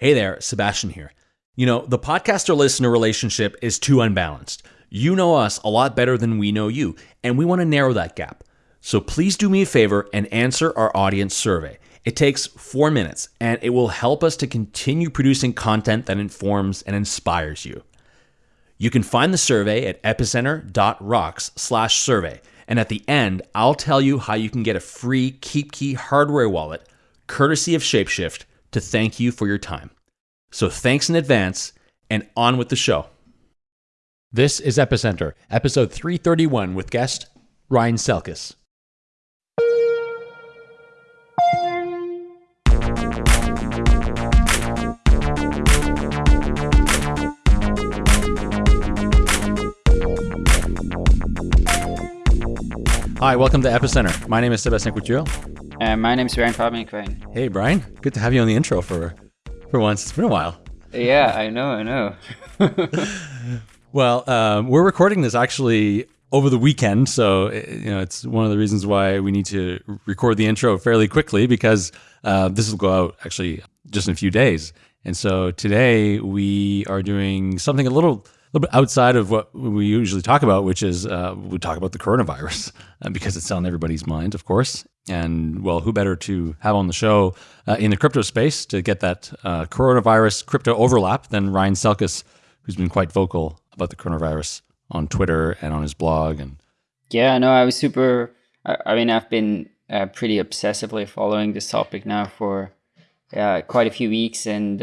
Hey there, Sebastian here. You know, the podcaster listener relationship is too unbalanced. You know us a lot better than we know you, and we want to narrow that gap. So please do me a favor and answer our audience survey. It takes four minutes, and it will help us to continue producing content that informs and inspires you. You can find the survey at epicenter.rocks slash survey. And at the end, I'll tell you how you can get a free KeepKey hardware wallet, courtesy of Shapeshift, to thank you for your time. So thanks in advance, and on with the show. This is Epicenter, episode 331 with guest Ryan Selkis. Hi, welcome to Epicenter. My name is Sebastian Couture. Uh, my name is Brian Fabian Crane. Hey, Brian. Good to have you on the intro for for once. It's been a while. Yeah, I know, I know. well, um, we're recording this actually over the weekend, so you know it's one of the reasons why we need to record the intro fairly quickly because uh, this will go out actually just in a few days. And so today we are doing something a little little bit outside of what we usually talk about, which is uh, we talk about the coronavirus uh, because it's on everybody's mind, of course. And well, who better to have on the show uh, in the crypto space to get that uh, coronavirus crypto overlap than Ryan Selkis, who's been quite vocal about the coronavirus on Twitter and on his blog. And yeah, no, I was super. I, mean, I've been uh, pretty obsessively following this topic now for uh, quite a few weeks, and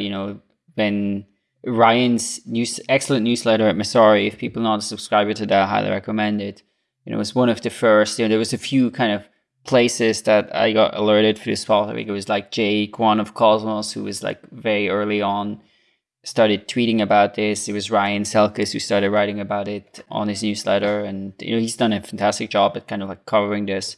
you know, when Ryan's news, excellent newsletter at Messari. If people not a subscriber to that, I highly recommend it. You know, it was one of the first. You know, there was a few kind of places that I got alerted for this spot. I think it was like Jae Kwon of Cosmos, who was like very early on, started tweeting about this. It was Ryan Selkis who started writing about it on his newsletter, and you know he's done a fantastic job at kind of like covering this.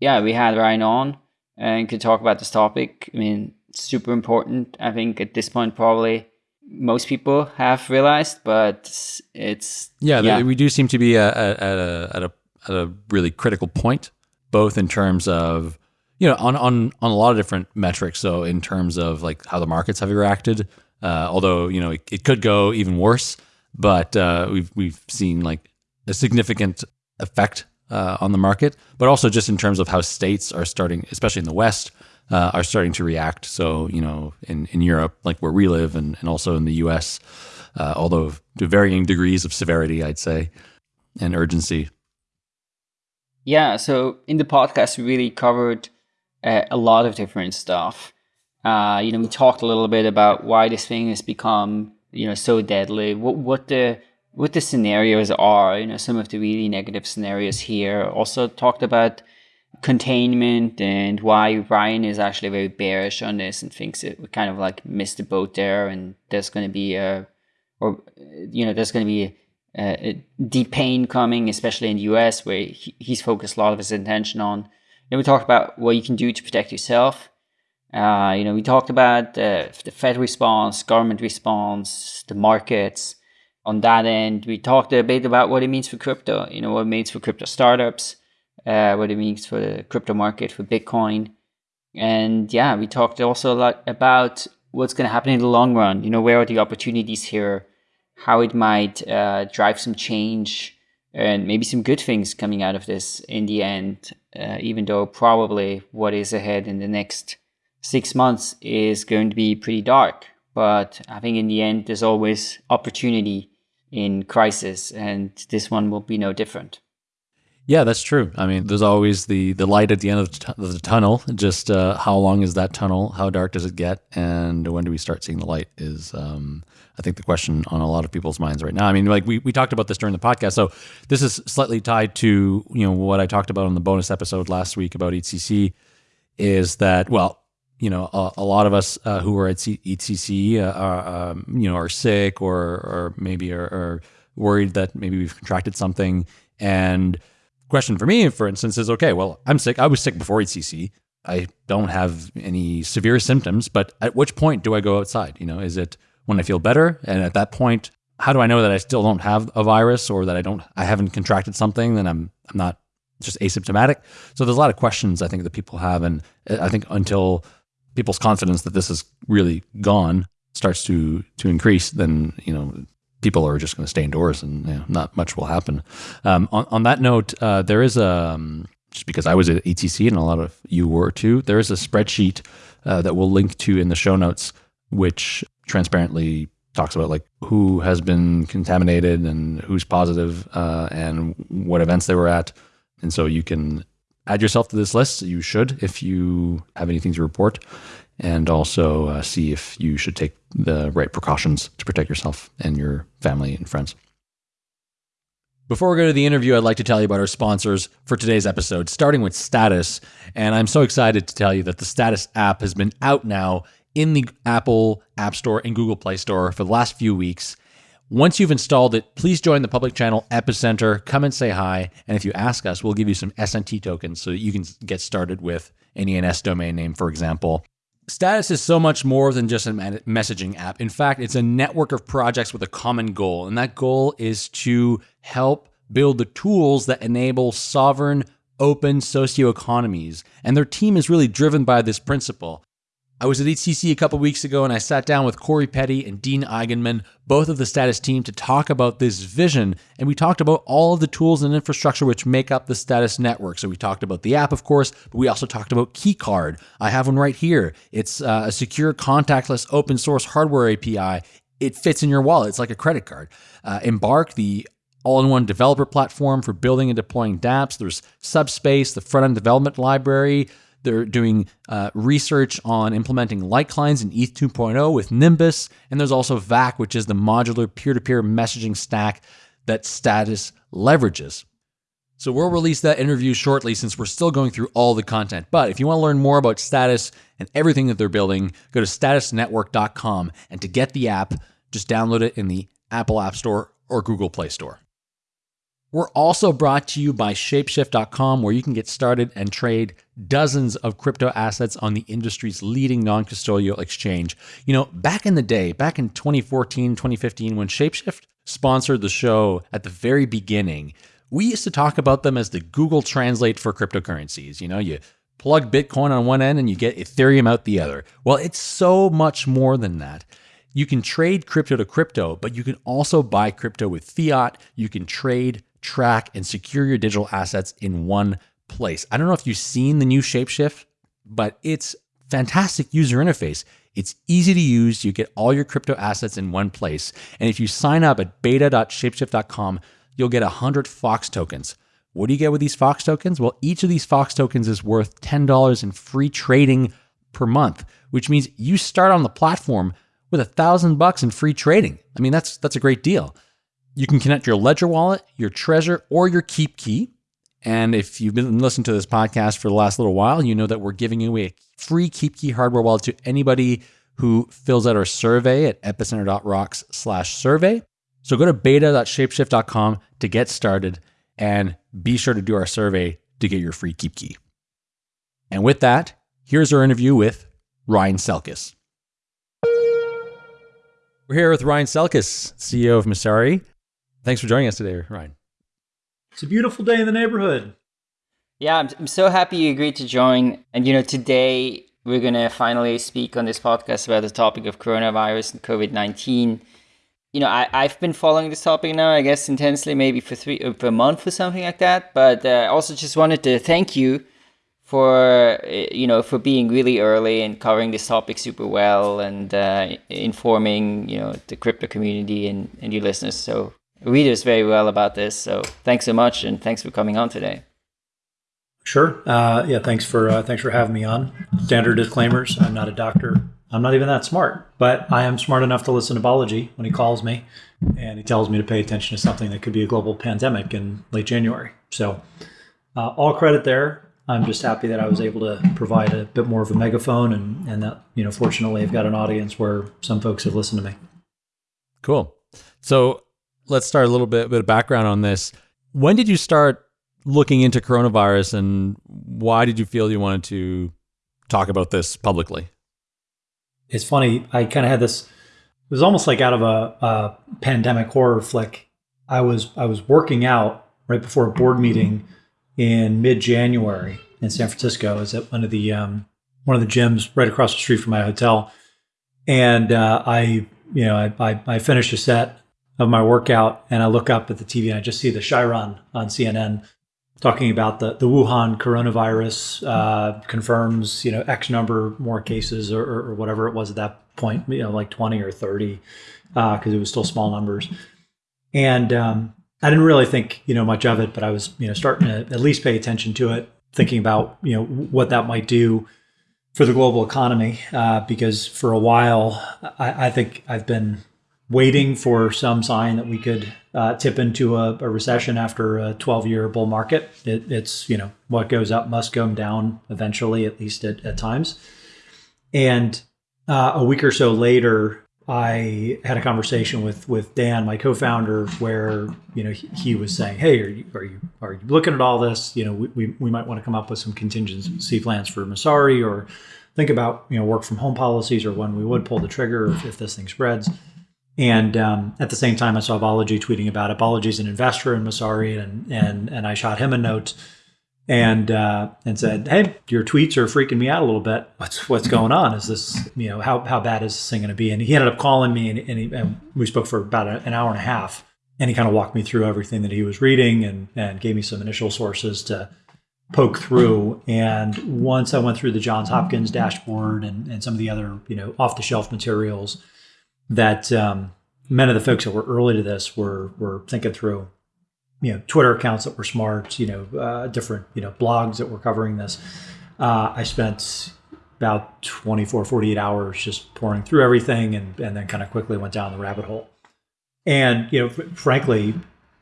Yeah, we had Ryan on and could talk about this topic. I mean, super important. I think at this point probably most people have realized, but it's yeah, yeah. we do seem to be at, at, a, at a at a really critical point, both in terms of you know on on on a lot of different metrics. So in terms of like how the markets have reacted, uh, although you know it, it, could go even worse, but uh, we've we've seen like a significant effect uh, on the market, but also just in terms of how states are starting, especially in the West, uh, are starting to react. So, you know, in, in Europe, like where we live, and, and also in the US, uh, although to varying degrees of severity, I'd say, and urgency. Yeah. So in the podcast, we really covered uh, a lot of different stuff. Uh, you know, we talked a little bit about why this thing has become, you know, so deadly. What what the what the scenarios are. You know, some of the really negative scenarios here. Also talked about containment and why Ryan is actually very bearish on this and thinks it we kind of like missed the boat there and there's going to be a or you know there's going to be a, a, deep pain coming especially in the US where he, he's focused a lot of his attention on. Then we talked about what you can do to protect yourself. Uh, you know we talked about uh, the Fed response government response the markets. On that end we talked a bit about what it means for crypto you know what it means for crypto startups uh, what it means for the crypto market, for Bitcoin. And yeah, we talked also a lot about what's going to happen in the long run. You know, where are the opportunities here? How it might uh, drive some change and maybe some good things coming out of this in the end, uh, even though probably what is ahead in the next six months is going to be pretty dark. But I think in the end, there's always opportunity in crisis, and this one will be no different. Yeah, that's true. I mean, there's always the the light at the end of the, t- the tunnel. Just uh, how long is that tunnel? How dark does it get? And when do we start seeing the light? Is um, I think the question on a lot of people's minds right now. I mean, like we, we talked about this during the podcast, so this is slightly tied to you know what I talked about on the bonus episode last week about EthCC. Is that well? You know, a, a lot of us uh, who are at EthCC uh, are um, you know are sick or or maybe are, are worried that maybe we've contracted something and question for me, for instance, is okay, well, I'm sick. I was sick before EthCC. I don't have any severe symptoms, but at which point do I go outside? You know, is it when I feel better? And at that point, how do I know that I still don't have a virus or that I don't, I haven't contracted something, then I'm, I'm not just asymptomatic. So there's a lot of questions I think that people have. And uh, I think until people's confidence that this is really gone starts to to increase, then you know people are just going to stay indoors and you know, not much will happen. Um, on, on that note, uh, there is a, um, just because I was at EthCC and a lot of you were too, there is a spreadsheet uh, that we'll link to in the show notes, which transparently talks about like who has been contaminated and who's positive, uh, and what events they were at. And so you can add yourself to this list. You should if you have anything to report and also uh, see if you should take the right precautions to protect yourself and your family and friends. Before we go to the interview, I'd like to tell you about our sponsors for today's episode, starting with Status. And I'm so excited to tell you that the Status app has been out now in the Apple App Store and Google Play Store for the last few weeks. Once you've installed it, please join the public channel Epicenter. Come and say hi. And if you ask us, we'll give you some SNT tokens so that you can get started with an ENS domain name, for example. Status is so much more than just a messaging app. In fact, it's a network of projects with a common goal, and that goal is to help build the tools that enable sovereign, open socioeconomies. And their team is really driven by this principle. I was at EthCC a couple weeks ago and I sat down with Corey Petty and Dean Eigenman, both of the Status team, to talk about this vision. And we talked about all of the tools and infrastructure which make up the Status network. So we talked about the app, of course, but we also talked about KeyCard. I have one right here. It's uh, a secure, contactless, open source hardware API. It fits in your wallet. It's like a credit card. Uh, Embark, the all-in-one developer platform for building and deploying dApps. There's Subspace, the front-end development library. They're doing uh, research on implementing light clients in ETH 2.0 with Nimbus. And there's also VAC, which is the modular peer to peer messaging stack that Status leverages. So we'll release that interview shortly since we're still going through all the content. But if you want to learn more about Status and everything that they're building, go to statusnetwork.com. And to get the app, just download it in the Apple App Store or Google Play Store. We're also brought to you by Shapeshift.com, where you can get started and trade dozens of crypto assets on the industry's leading non custodial exchange. You know, back in the day, back in 2014, 2015, when Shapeshift sponsored the show at the very beginning, we used to talk about them as the Google Translate for cryptocurrencies. You know, you plug Bitcoin on one end and you get Ethereum out the other. Well, it's so much more than that. You can trade crypto to crypto, but you can also buy crypto with fiat. You can trade track, and secure your digital assets in one place. I don't know if you've seen the new Shapeshift, but it's fantastic user interface. It's easy to use. You get all your crypto assets in one place. And if you sign up at beta.shapeshift.com, you'll get 100 Fox tokens. What do you get with these Fox tokens? Well, each of these Fox tokens is worth $10 in free trading per month, which means you start on the platform with a thousand bucks in free trading. I mean, that's that's a great deal. You can connect your Ledger wallet, your Trezor, or your KeepKey. And if you've been listening to this podcast for the last little while, you know that we're giving away a free KeepKey hardware wallet to anybody who fills out our survey at epicenter.rocks slash survey. So go to beta.shapeshift.com to get started and be sure to do our survey to get your free KeepKey. And with that, here's our interview with Ryan Selkis. We're here with Ryan Selkis, CEO of Messari. Thanks for joining us today, Ryan. It's a beautiful day in the neighborhood. Yeah, I'm, I'm so happy you agreed to join. And, you know, today we're going to finally speak on this podcast about the topic of coronavirus and COVID 19. You know, I, I've been following this topic now, I guess, intensely, maybe for three uh, for a month or something like that. But I uh, also just wanted to thank you for uh, you know for being really early and covering this topic super well and uh, informing you know the crypto community and, and your listeners so readers very well about this. So thanks so much, and thanks for coming on today. Sure. Uh, yeah. Thanks for uh, thanks for having me on. Standard disclaimers. I'm not a doctor. I'm not even that smart, but I am smart enough to listen to Balaji when he calls me, and he tells me to pay attention to something that could be a global pandemic in late January. So, uh, all credit there. I'm just happy that I was able to provide a bit more of a megaphone, and and that you know, fortunately, I've got an audience where some folks have listened to me. Cool. So let's start a little bit, bit of background on this. When did you start looking into coronavirus and why did you feel you wanted to talk about this publicly? It's funny. I kind of had this, it was almost like out of a, a, pandemic horror flick. I was, I was working out right before a board meeting in mid January in San Francisco. I was at one of the um, one of the gyms right across the street from my hotel, and uh, I, you know, I, I, I finished a set of my workout, and I look up at the TV and I just see the Chiron on CNN talking about the, the Wuhan coronavirus uh, confirms, you know, X number more cases or, or, whatever it was at that point, you know, like 20 or 30, because uh, it was still small numbers. And um, I didn't really think, you know, much of it, but I was, you know, starting to at least pay attention to it, thinking about, you know, what that might do for the global economy. Uh, because for a while, I, I think I've been waiting for some sign that we could uh, tip into a, a, recession after a 12 year bull market. It, it's, you know, what goes up must come down eventually, at least at, at times. And uh, a week or so later, I had a conversation with with Dan, my co-founder, where you know he, he was saying, "Hey, are you, are you are you looking at all this? You know, we, we, we might want to come up with some contingency plans for Messari, or think about you know work from home policies, or when we would pull the trigger if, if this thing spreads." And um, at the same time, I saw Balaji tweeting about it. Balaji's an investor in Messari, and and and I shot him a note and uh, and said, "Hey, your tweets are freaking me out a little bit. What's what's going on? Is this you know how how bad is this thing going to be?" And he ended up calling me, and, and, he, and we spoke for about an hour and a half, and he kind of walked me through everything that he was reading, and and gave me some initial sources to poke through. And once I went through the Johns Hopkins dashboard and and some of the other you know off the shelf materials that um, many of the folks that were early to this were were thinking through. You know, Twitter accounts that were smart. You know, uh, different you know blogs that were covering this. Uh, I spent about 24, 48 hours just pouring through everything, and and then kind of quickly went down the rabbit hole. And you know, frankly,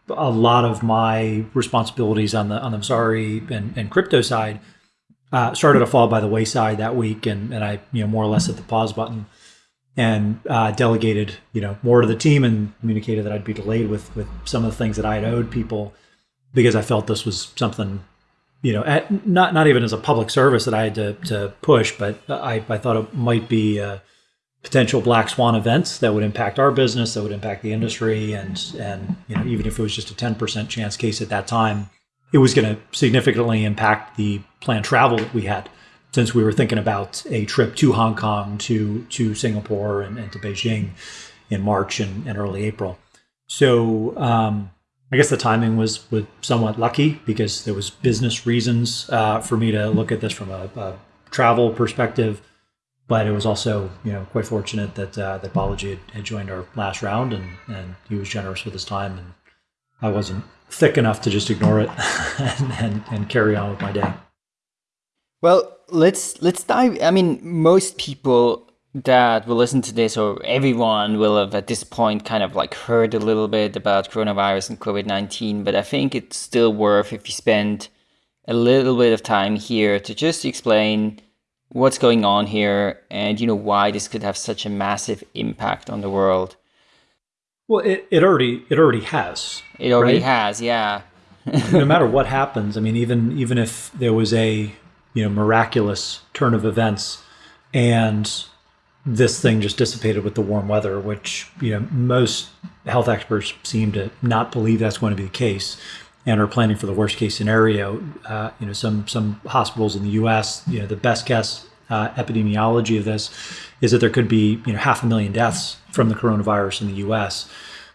a lot of my responsibilities on the on the Messari and, and crypto side uh, started to fall by the wayside that week, and and I you know more or less hit the pause button and uh, delegated, you know, more to the team and communicated that I'd be delayed with with some of the things that I had owed people because I felt this was something, you know, at, not not even as a public service that I had to, to push, but I, I thought it might be a potential black swan events that would impact our business, that would impact the industry, and and you know, even if it was just a ten percent chance case at that time, it was going to significantly impact the planned travel that we had since we were thinking about a trip to Hong Kong, to to Singapore, and, and to Beijing in March and, and early April. So um, I guess the timing was was somewhat lucky because there was business reasons uh, for me to look at this from a, a, travel perspective, but it was also you know quite fortunate that uh, that Balaji had, had, joined our last round and and he was generous with his time and I wasn't thick enough to just ignore it and, and, and carry on with my day. Well, let's let's dive. I mean, most people that will listen to this, or everyone will have at this point kind of like heard a little bit about coronavirus and COVID nineteen. But I think it's still worth if you spend a little bit of time here to just explain what's going on here and you know why this could have such a massive impact on the world. Well, it, it already it already has. It already right? has, yeah. no matter what happens, I mean, even even if there was a you know miraculous turn of events. And this thing just dissipated with the warm weather which you know most health experts seem to not believe that's going to be the case and are planning for the worst case scenario. Uh, you know some some hospitals in the US you know the best guess uh, epidemiology of this is that there could be you know half a million deaths from the coronavirus in the US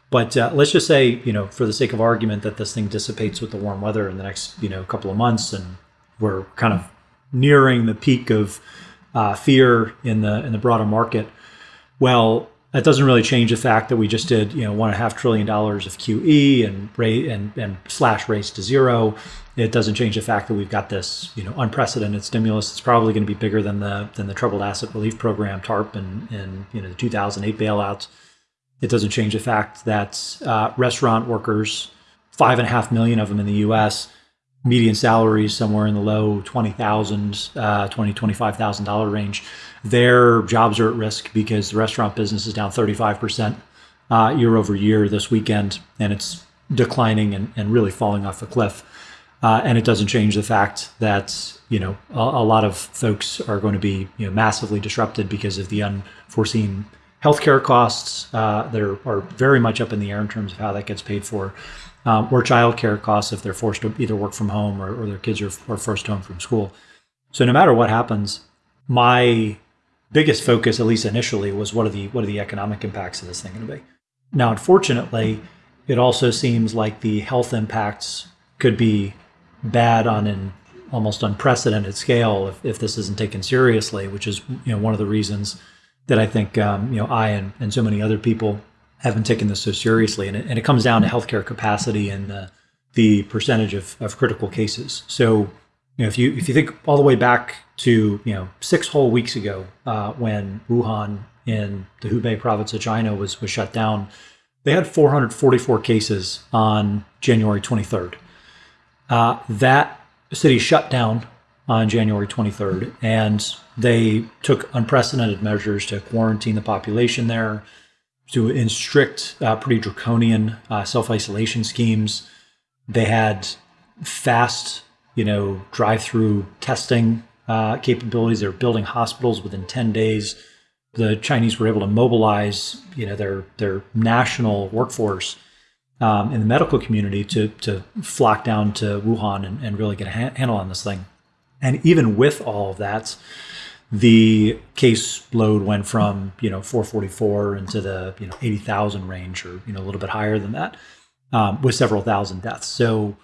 but uh, let's just say, you know, for the sake of argument, that this thing dissipates with the warm weather in the next, you know, couple of months, and we're kind of nearing the peak of uh, fear in the in the broader market. Well, that doesn't really change the fact that we just did you know one and a half trillion dollars of QE and rate and, and slash rates to zero. It doesn't change the fact that we've got this you know unprecedented stimulus. It's probably going to be bigger than the than the troubled asset relief program TARP and and you know the 2008 bailouts. It doesn't change the fact that uh, restaurant workers, five and a half million of them in the U.S median salaries somewhere in the low 20,000, uh, 20, $25,000 range, their jobs are at risk because the restaurant business is down 35% uh, year over year this weekend, and it's declining and, and really falling off a cliff. Uh, and it doesn't change the fact that you know a, a, lot of folks are going to be you know massively disrupted because of the unforeseen healthcare costs uh, that are, are very much up in the air in terms of how that gets paid for um, or childcare costs if they're forced to either work from home or, or their kids are, are forced home from school. So no matter what happens, my biggest focus, at least initially, was what are the what are the economic impacts of this thing going to be? Now, unfortunately, it also seems like the health impacts could be bad on an almost unprecedented scale if, if this isn't taken seriously, which is you know one of the reasons that I think um, you know I and, and so many other people haven't taken this so seriously. And it, and it comes down to healthcare capacity and the, the percentage of, of critical cases. So you know if you if you think all the way back to you know six whole weeks ago uh, when Wuhan in the Hubei province of China was was shut down, they had 444 cases on January 23rd. Uh, that city shut down on January 23rd, and they took unprecedented measures to quarantine the population there, to in strict, uh, pretty draconian uh, self isolation schemes. They had fast, you know, drive through testing uh, capabilities. They were building hospitals within 10 days. The Chinese were able to mobilize, you know, their their national workforce um, in the medical community to to flock down to Wuhan and, and really get a ha- handle on this thing. And even with all of that, the case load went from you know 444 into the you know 80,000 range, or you know a little bit higher than that, um, with several thousand deaths. So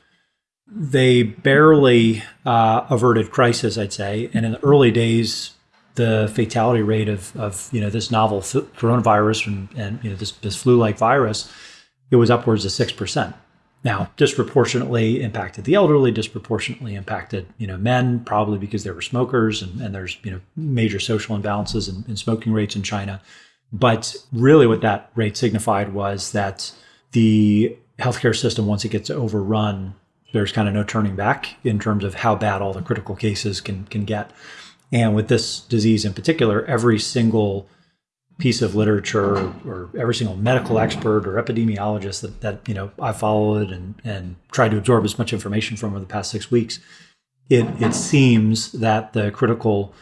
they barely uh, averted crisis, I'd say. And in the early days, the fatality rate of, of you know this novel coronavirus and, and you know this, this flu-like virus, it was upwards of six percent. Now, disproportionately impacted the elderly, disproportionately impacted you know men, probably because they were smokers, and, and there's you know major social imbalances in, in smoking rates in China. But really, what that rate signified was that the healthcare system, once it gets overrun, there's kind of no turning back in terms of how bad all the critical cases can can get. And with this disease in particular, every single piece of literature or every single medical expert or epidemiologist that, that you know I followed and, and tried to absorb as much information from over the past six weeks, it it seems that the critical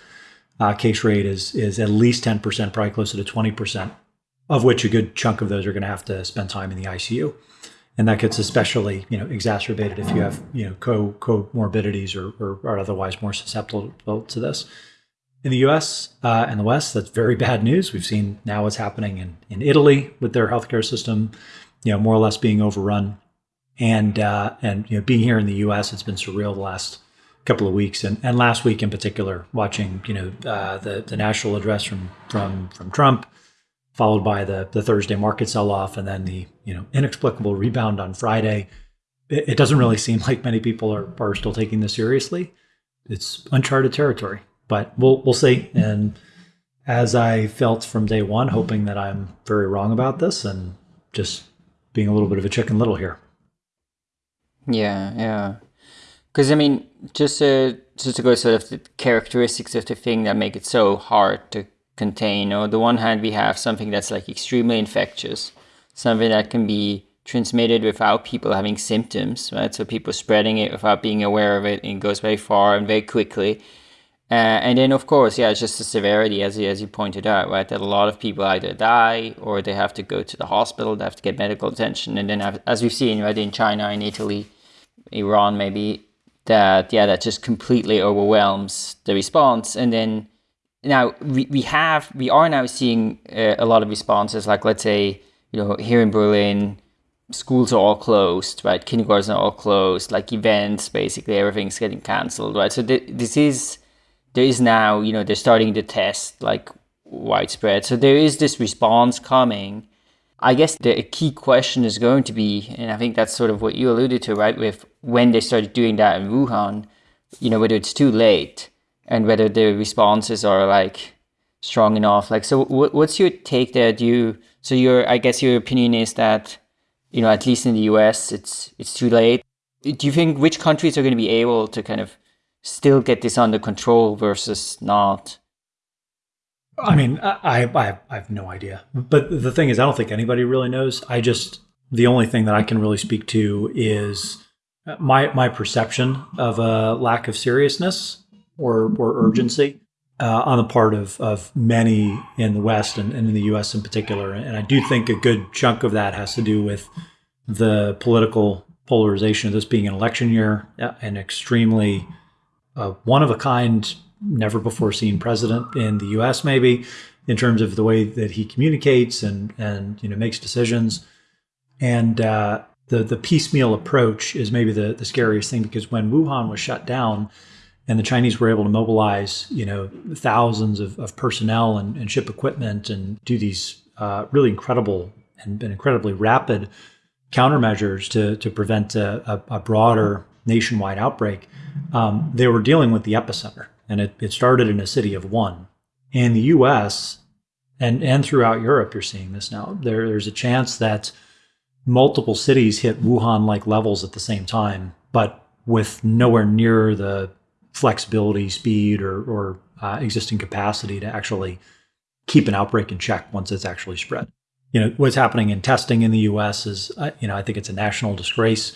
uh, case rate is is at least ten percent, probably closer to twenty percent, of which a good chunk of those are going to have to spend time in the ICU, and that gets especially you know exacerbated if you have you know co comorbidities or, or are otherwise more susceptible to this in the US uh, and the West, that's very bad news. We've seen now what's happening in, in Italy with their healthcare system, you know, more or less being overrun. And uh, and you know, being here in the US, it's been surreal the last couple of weeks, and, and last week in particular, watching you know uh, the the national address from from from Trump, followed by the the Thursday market sell off, and then the you know inexplicable rebound on Friday. It, it doesn't really seem like many people are are still taking this seriously. It's uncharted territory but we'll we'll see. And as I felt from day one, hoping that I'm very wrong about this and just being a little bit of a chicken little here. Yeah, yeah. Because I mean, just to just to go sort of the characteristics of the thing that make it so hard to contain. On the one hand, we have something that's like extremely infectious, something that can be transmitted without people having symptoms, right? So people spreading it without being aware of it, and it goes very far and very quickly. Uh, and then, of course, yeah, it's just the severity, as you, as you pointed out, right? That a lot of people either die or they have to go to the hospital, they have to get medical attention. And then, as we've seen, right, in China, in Italy, Iran, maybe, that, yeah, that just completely overwhelms the response. And then, now we, we have, we are now seeing uh, a lot of responses, like, let's say, you know, here in Berlin, schools are all closed, right? Kindergartens are all closed, like events, basically, everything's getting cancelled, right? So th- this is there is now, you know, they're starting to test like widespread. So there is this response coming. I guess the key question is going to be, and I think that's sort of what you alluded to, right? With when they started doing that in Wuhan, you know, whether it's too late and whether the responses are like strong enough. Like, so what's your take there? Do you, so your, I guess your opinion is that, you know, at least in the US, it's, it's too late. Do you think which countries are going to be able to kind of still get this under control versus not? I mean, I, I, I have no idea. But the thing is, I don't think anybody really knows. I just, the only thing that I can really speak to is my, my perception of a lack of seriousness or, or urgency uh, on the part of, of many in the West and, and in the US in particular. And I do think a good chunk of that has to do with the political polarization of this being an election year, an extremely a one of a kind never before seen president in the U.S. Maybe in terms of the way that he communicates and and you know makes decisions, and uh, the the piecemeal approach is maybe the the scariest thing because when Wuhan was shut down, and the Chinese were able to mobilize you know thousands of, of personnel and, and, ship equipment and do these uh, really incredible and, and, incredibly rapid countermeasures to to prevent a, a, a broader nationwide outbreak. Um, they were dealing with the epicenter, and it, it started in a city of one. In the U.S. and and throughout Europe, you're seeing this now. There, there's a chance that multiple cities hit Wuhan like levels at the same time, but with nowhere near the flexibility, speed, or, or uh, existing capacity to actually keep an outbreak in check once it's actually spread. You know, what's happening in testing in the US is, uh, you know, I think it's a national disgrace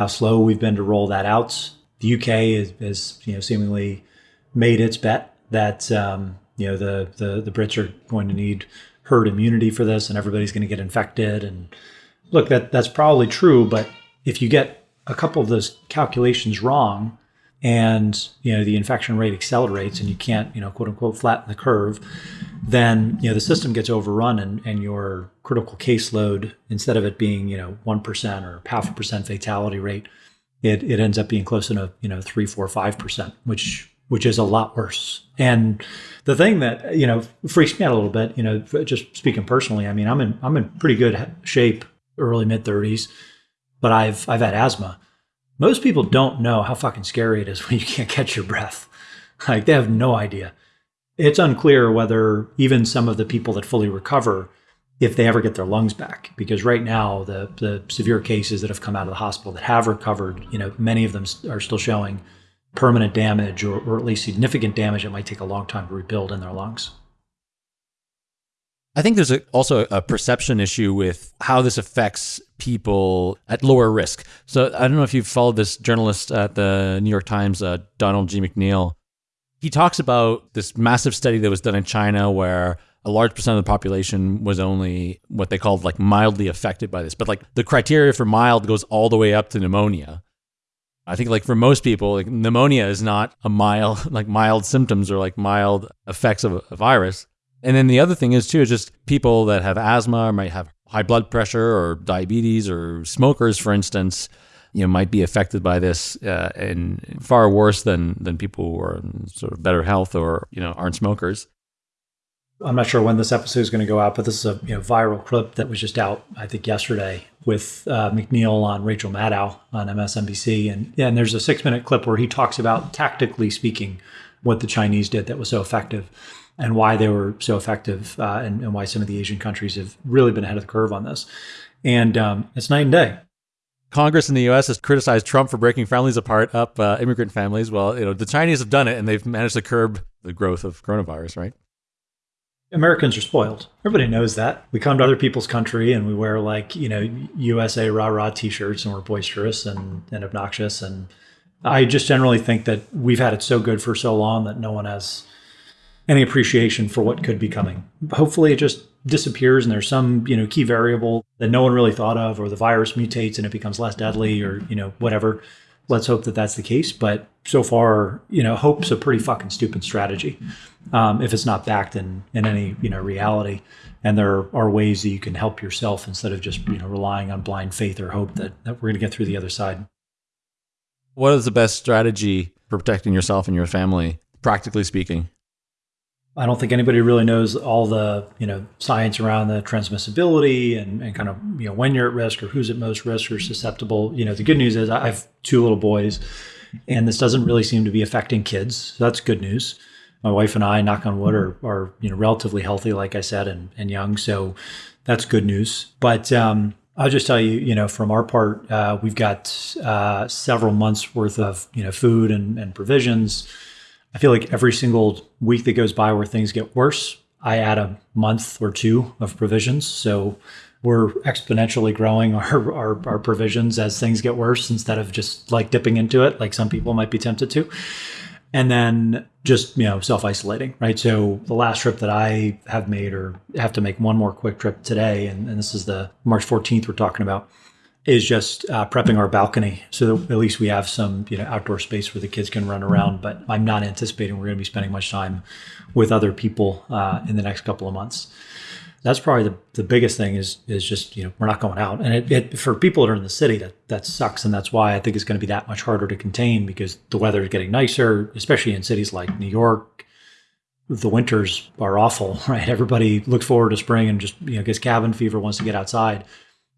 how slow we've been to roll that out. The UK has, you know, seemingly made its bet that, um, you know, the, the, the Brits are going to need herd immunity for this and everybody's going to get infected and look, that that's probably true, but if you get a couple of those calculations wrong, and you know the infection rate accelerates, and you can't you know quote unquote flatten the curve, then you know the system gets overrun, and, and your critical caseload instead of it being you know one percent or half a percent fatality rate, it, it ends up being close to you know three, four, five percent, which which is a lot worse. And the thing that you know freaks me out a little bit, you know, just speaking personally, I mean, I'm in I'm in pretty good shape early mid 30s, but I've I've had asthma. Most people don't know how fucking scary it is when you can't catch your breath. Like they have no idea. It's unclear whether even some of the people that fully recover if they ever get their lungs back because right now the the severe cases that have come out of the hospital that have recovered, you know, many of them are still showing permanent damage or, or at least significant damage that might take a long time to rebuild in their lungs. I think there's a, also a perception issue with how this affects people at lower risk. So I don't know if you've followed this journalist at the New York Times, uh, Donald G. McNeil. He talks about this massive study that was done in China where a large percent of the population was only what they called like mildly affected by this. But like the criteria for mild goes all the way up to pneumonia. I think like for most people, like pneumonia is not a mild like mild symptoms or like mild effects of a virus. And then the other thing is too, is just people that have asthma or might have high blood pressure or diabetes or smokers, for instance, you know, might be affected by this uh, and far worse than than people who are in sort of better health or you know aren't smokers. I'm not sure when this episode is going to go out, but this is a you know, viral clip that was just out, I think, yesterday with uh, McNeil on Rachel Maddow on MSNBC, and yeah, and there's a six minute clip where he talks about tactically speaking what the Chinese did that was so effective and why they were so effective uh, and, and, why some of the Asian countries have really been ahead of the curve on this. And um, it's night and day. Congress in the U.S. has criticized Trump for breaking families apart, up uh, immigrant families. Well, you know the Chinese have done it, and they've managed to curb the growth of coronavirus, right? Americans are spoiled. Everybody knows that. We come to other people's country and we wear like you know USA rah rah T-shirts, and we're boisterous and, and obnoxious. And I just generally think that we've had it so good for so long that no one has any appreciation for what could be coming. Hopefully, it just disappears and there's some you know key variable that no one really thought of, or the virus mutates and it becomes less deadly, or you know whatever. Let's hope that that's the case. But so far, you know, hope's a pretty fucking stupid strategy um, if it's not backed in in any you know reality. And there are ways that you can help yourself instead of just you know relying on blind faith or hope that, that we're going to get through the other side. What is the best strategy for protecting yourself and your family, practically speaking? I don't think anybody really knows all the you know science around the transmissibility and, and kind of you know when you're at risk or who's at most risk or susceptible. You know, the good news is I have two little boys, and this doesn't really seem to be affecting kids. So that's good news. My wife and I, knock on wood, are, are you know relatively healthy, like I said, and, and young. So that's good news. But um, I'll just tell you, you know, from our part, uh, we've got uh, several months worth of you know food and, and provisions I feel like every single week that goes by where things get worse, I add a month or two of provisions. So we're exponentially growing our, our, our, provisions as things get worse instead of just like dipping into it, like some people might be tempted to. And then just, you know, self isolating, right? So the last trip that I have made or have to make one more quick trip today, and, and this is the March 14th we're talking about. Is just uh, prepping our balcony so that at least we have some you know outdoor space where the kids can run around. But I'm not anticipating we're going to be spending much time with other people uh, in the next couple of months. That's probably the, the biggest thing is is just you know we're not going out, and it, it, for people that are in the city that that sucks, and that's why I think it's going to be that much harder to contain because the weather is getting nicer, especially in cities like New York. The winters are awful, right? Everybody looks forward to spring and just you know gets cabin fever, wants to get outside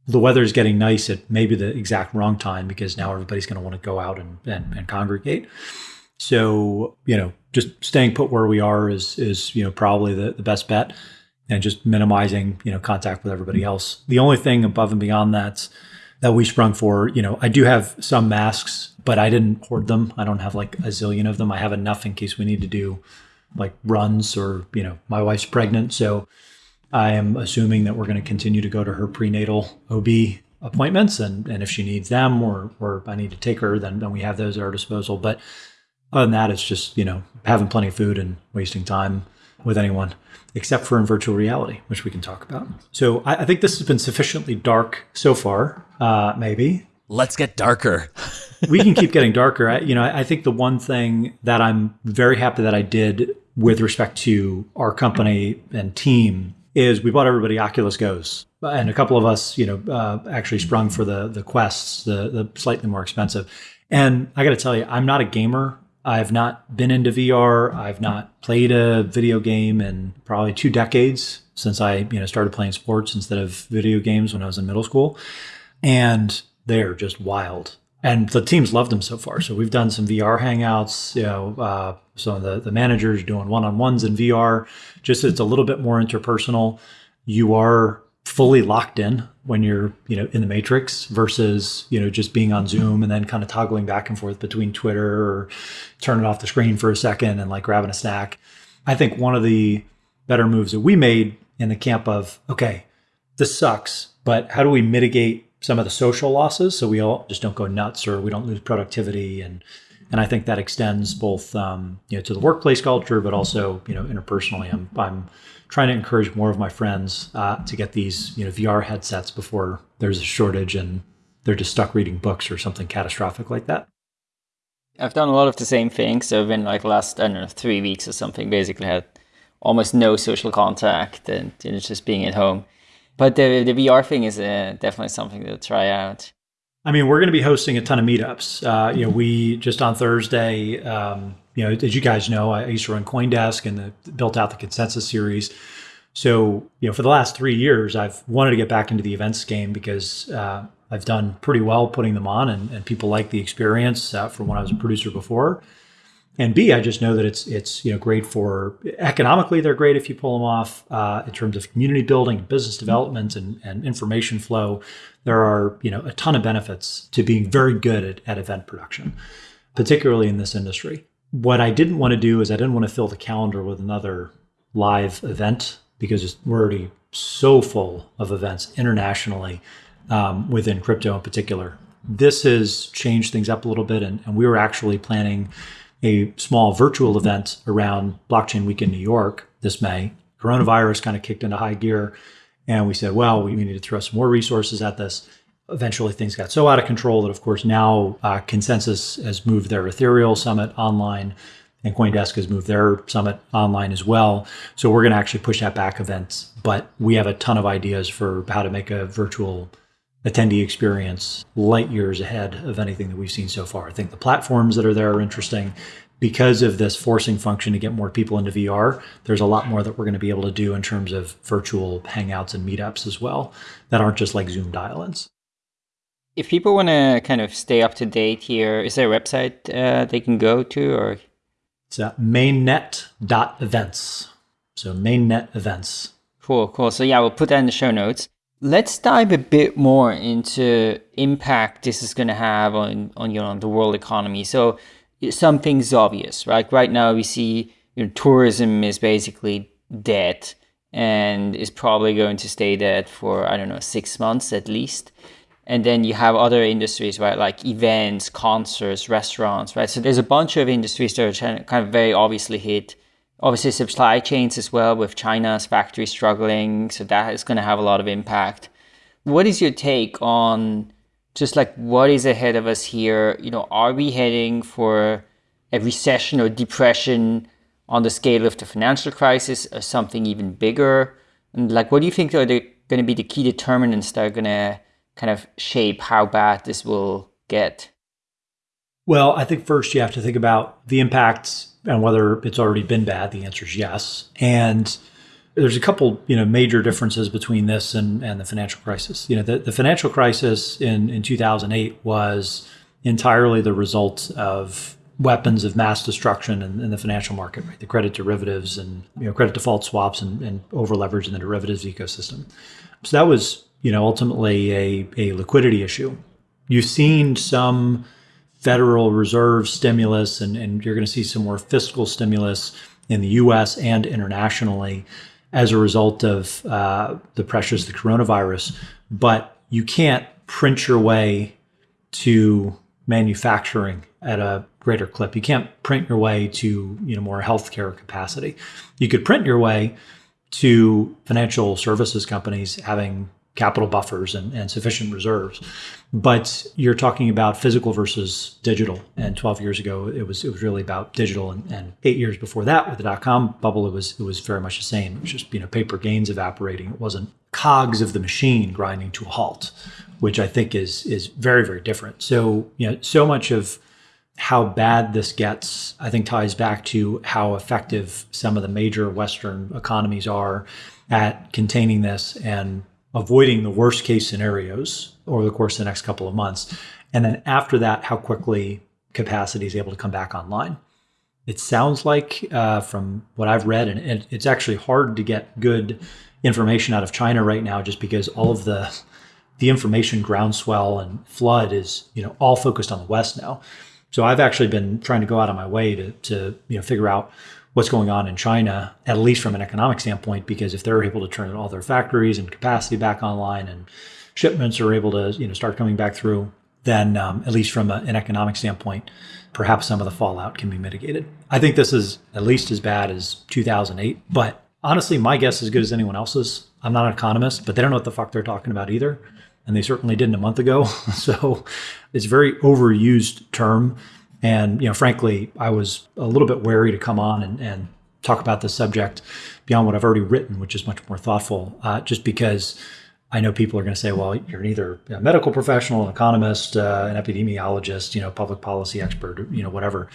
the weather is getting nice at maybe the exact wrong time because now everybody's going to want to go out and, and, and congregate. So, you know, just staying put where we are is, is you know, probably the, the best bet and just minimizing, you know, contact with everybody mm-hmm. else. The only thing above and beyond that that we sprung for, you know, I do have some masks, but I didn't hoard them. I don't have like a zillion of them. I have enough in case we need to do like runs or, you know, my wife's pregnant. So, I am assuming that we're going to continue to go to her prenatal OB appointments, and, and if she needs them or or I need to take her, then then we have those at our disposal. But other than that, it's just you know having plenty of food and wasting time with anyone, except for in virtual reality, which we can talk about. So I, I think this has been sufficiently dark so far. Uh, maybe let's get darker. we can keep getting darker. I, you know, I think the one thing that I'm very happy that I did with respect to our company and team is we bought everybody Oculus Goes, and a couple of us, you know, uh, actually sprung for the the Quests, the the slightly more expensive. And I got to tell you, I'm not a gamer. I've not been into VR. I've not played a video game in probably two decades since I, you know, started playing sports instead of video games when I was in middle school. And they're just wild. And the teams loved them so far. So we've done some VR hangouts, you know, uh, some of the, the managers doing one-on-ones in VR. Just it's a little bit more interpersonal. You are fully locked in when you're you know in the matrix versus you know just being on zoom and then kind of toggling back and forth between twitter or turning off the screen for a second and like grabbing a snack i think one of the better moves that we made in the camp of okay this sucks but how do we mitigate some of the social losses so we all just don't go nuts or we don't lose productivity and and I think that extends both um, you know to the workplace culture, but also you know interpersonally. I'm I'm trying to encourage more of my friends uh, to get these you know VR headsets before there's a shortage and they're just stuck reading books or something catastrophic like that. I've done a lot of the same things. So I've been like last I don't know three weeks or something. Basically had almost no social contact and you know, just being at home. But the the VR thing is uh, definitely something to try out. I mean, we're going to be hosting a ton of meetups. Uh, you know, we just on Thursday, um, you know, as you guys know, I used to run CoinDesk and the, built out the consensus series. So, you know, for the last three years, I've wanted to get back into the events game because uh, I've done pretty well putting them on, and, and people like the experience uh, from when I was a producer before and B, I just know that it's it's you know great for economically. They're great if you pull them off uh, in terms of community building, business development, and, and information flow. There are you know a ton of benefits to being very good at, at event production, particularly in this industry. What I didn't want to do is I didn't want to fill the calendar with another live event because we're already so full of events internationally um, within crypto in particular. This has changed things up a little bit, and, and we were actually planning a small virtual event around Blockchain Week in New York this May. Coronavirus kind of kicked into high gear. And we said, well, we need to throw some more resources at this. Eventually, things got so out of control that, of course, now uh, ConsenSys has moved their Ethereal Summit online, and CoinDesk has moved their summit online as well. So we're going to actually push that back events. But we have a ton of ideas for how to make a virtual attendee experience light years ahead of anything that we've seen so far. I think the platforms that are there are interesting. Because of this forcing function to get more people into VR, there's a lot more that we're going to be able to do in terms of virtual hangouts and meetups as well that aren't just like Zoom dial ins. If people want to kind of stay up to date here, is there a website uh, they can go to or? It's uh, mainnet.events. So mainnet events. Cool, cool. So yeah, we'll put that in the show notes. Let's dive a bit more into impact this is going to have on on you know the world economy. So some things obvious, right? Right now we see you know, tourism is basically dead and is probably going to stay dead for I don't know six months at least. And then you have other industries, right, like events, concerts, restaurants, right? So there's a bunch of industries that are kind of very obviously hit obviously supply chains as well with China's factory struggling. So that is going to have a lot of impact. What is your take on just like what is ahead of us here? You know, are we heading for a recession or depression on the scale of the financial crisis or something even bigger? And like, what do you think are the, going to be the key determinants that are going to kind of shape how bad this will get? Well, I think first you have to think about the impacts and whether it's already been bad. The answer is yes. And there's a couple, you know, major differences between this and, and the financial crisis. You know, the, the financial crisis in, in 2008 was entirely the result of weapons of mass destruction in, in, the financial market, right? The credit derivatives and you know credit default swaps and, and over leverage in the derivatives ecosystem. So that was you know ultimately a, a liquidity issue. You've seen some Federal Reserve stimulus, and, and you're going to see some more fiscal stimulus in the U.S. and internationally as a result of uh, the pressures of the coronavirus. But you can't print your way to manufacturing at a greater clip. You can't print your way to you know more healthcare capacity. You could print your way to financial services companies having capital buffers and, and sufficient reserves. But you're talking about physical versus digital. And 12 years ago, it was it was really about digital. And, and eight years before that, with the dot com bubble, it was it was very much the same. It was just you know paper gains evaporating. It wasn't cogs of the machine grinding to a halt, which I think is is very very different. So you know so much of how bad this gets, I think, ties back to how effective some of the major Western economies are at containing this and avoiding the worst case scenarios over the course of the next couple of months. And then after that, how quickly capacity is able to come back online. It sounds like, uh, from what I've read, and it, it's actually hard to get good information out of China right now, just because all of the the information groundswell and flood is you know all focused on the West now. So I've actually been trying to go out of my way to to you know figure out what's going on in China, at least from an economic standpoint, because if they're able to turn all their factories and capacity back online and shipments are able to you know start coming back through, then um, at least from a, an economic standpoint, perhaps some of the fallout can be mitigated. I think this is at least as bad as 2008, but honestly, my guess is as good as anyone else's. I'm not an economist, but they don't know what the fuck they're talking about either. And they certainly didn't a month ago. so it's a very overused term. And, you know, frankly, I was a little bit wary to come on and, and talk about this subject beyond what I've already written, which is much more thoughtful, uh, just because I know people are going to say, well, you're either a medical professional, an economist, uh, an epidemiologist, you know, public policy expert, you know, whatever.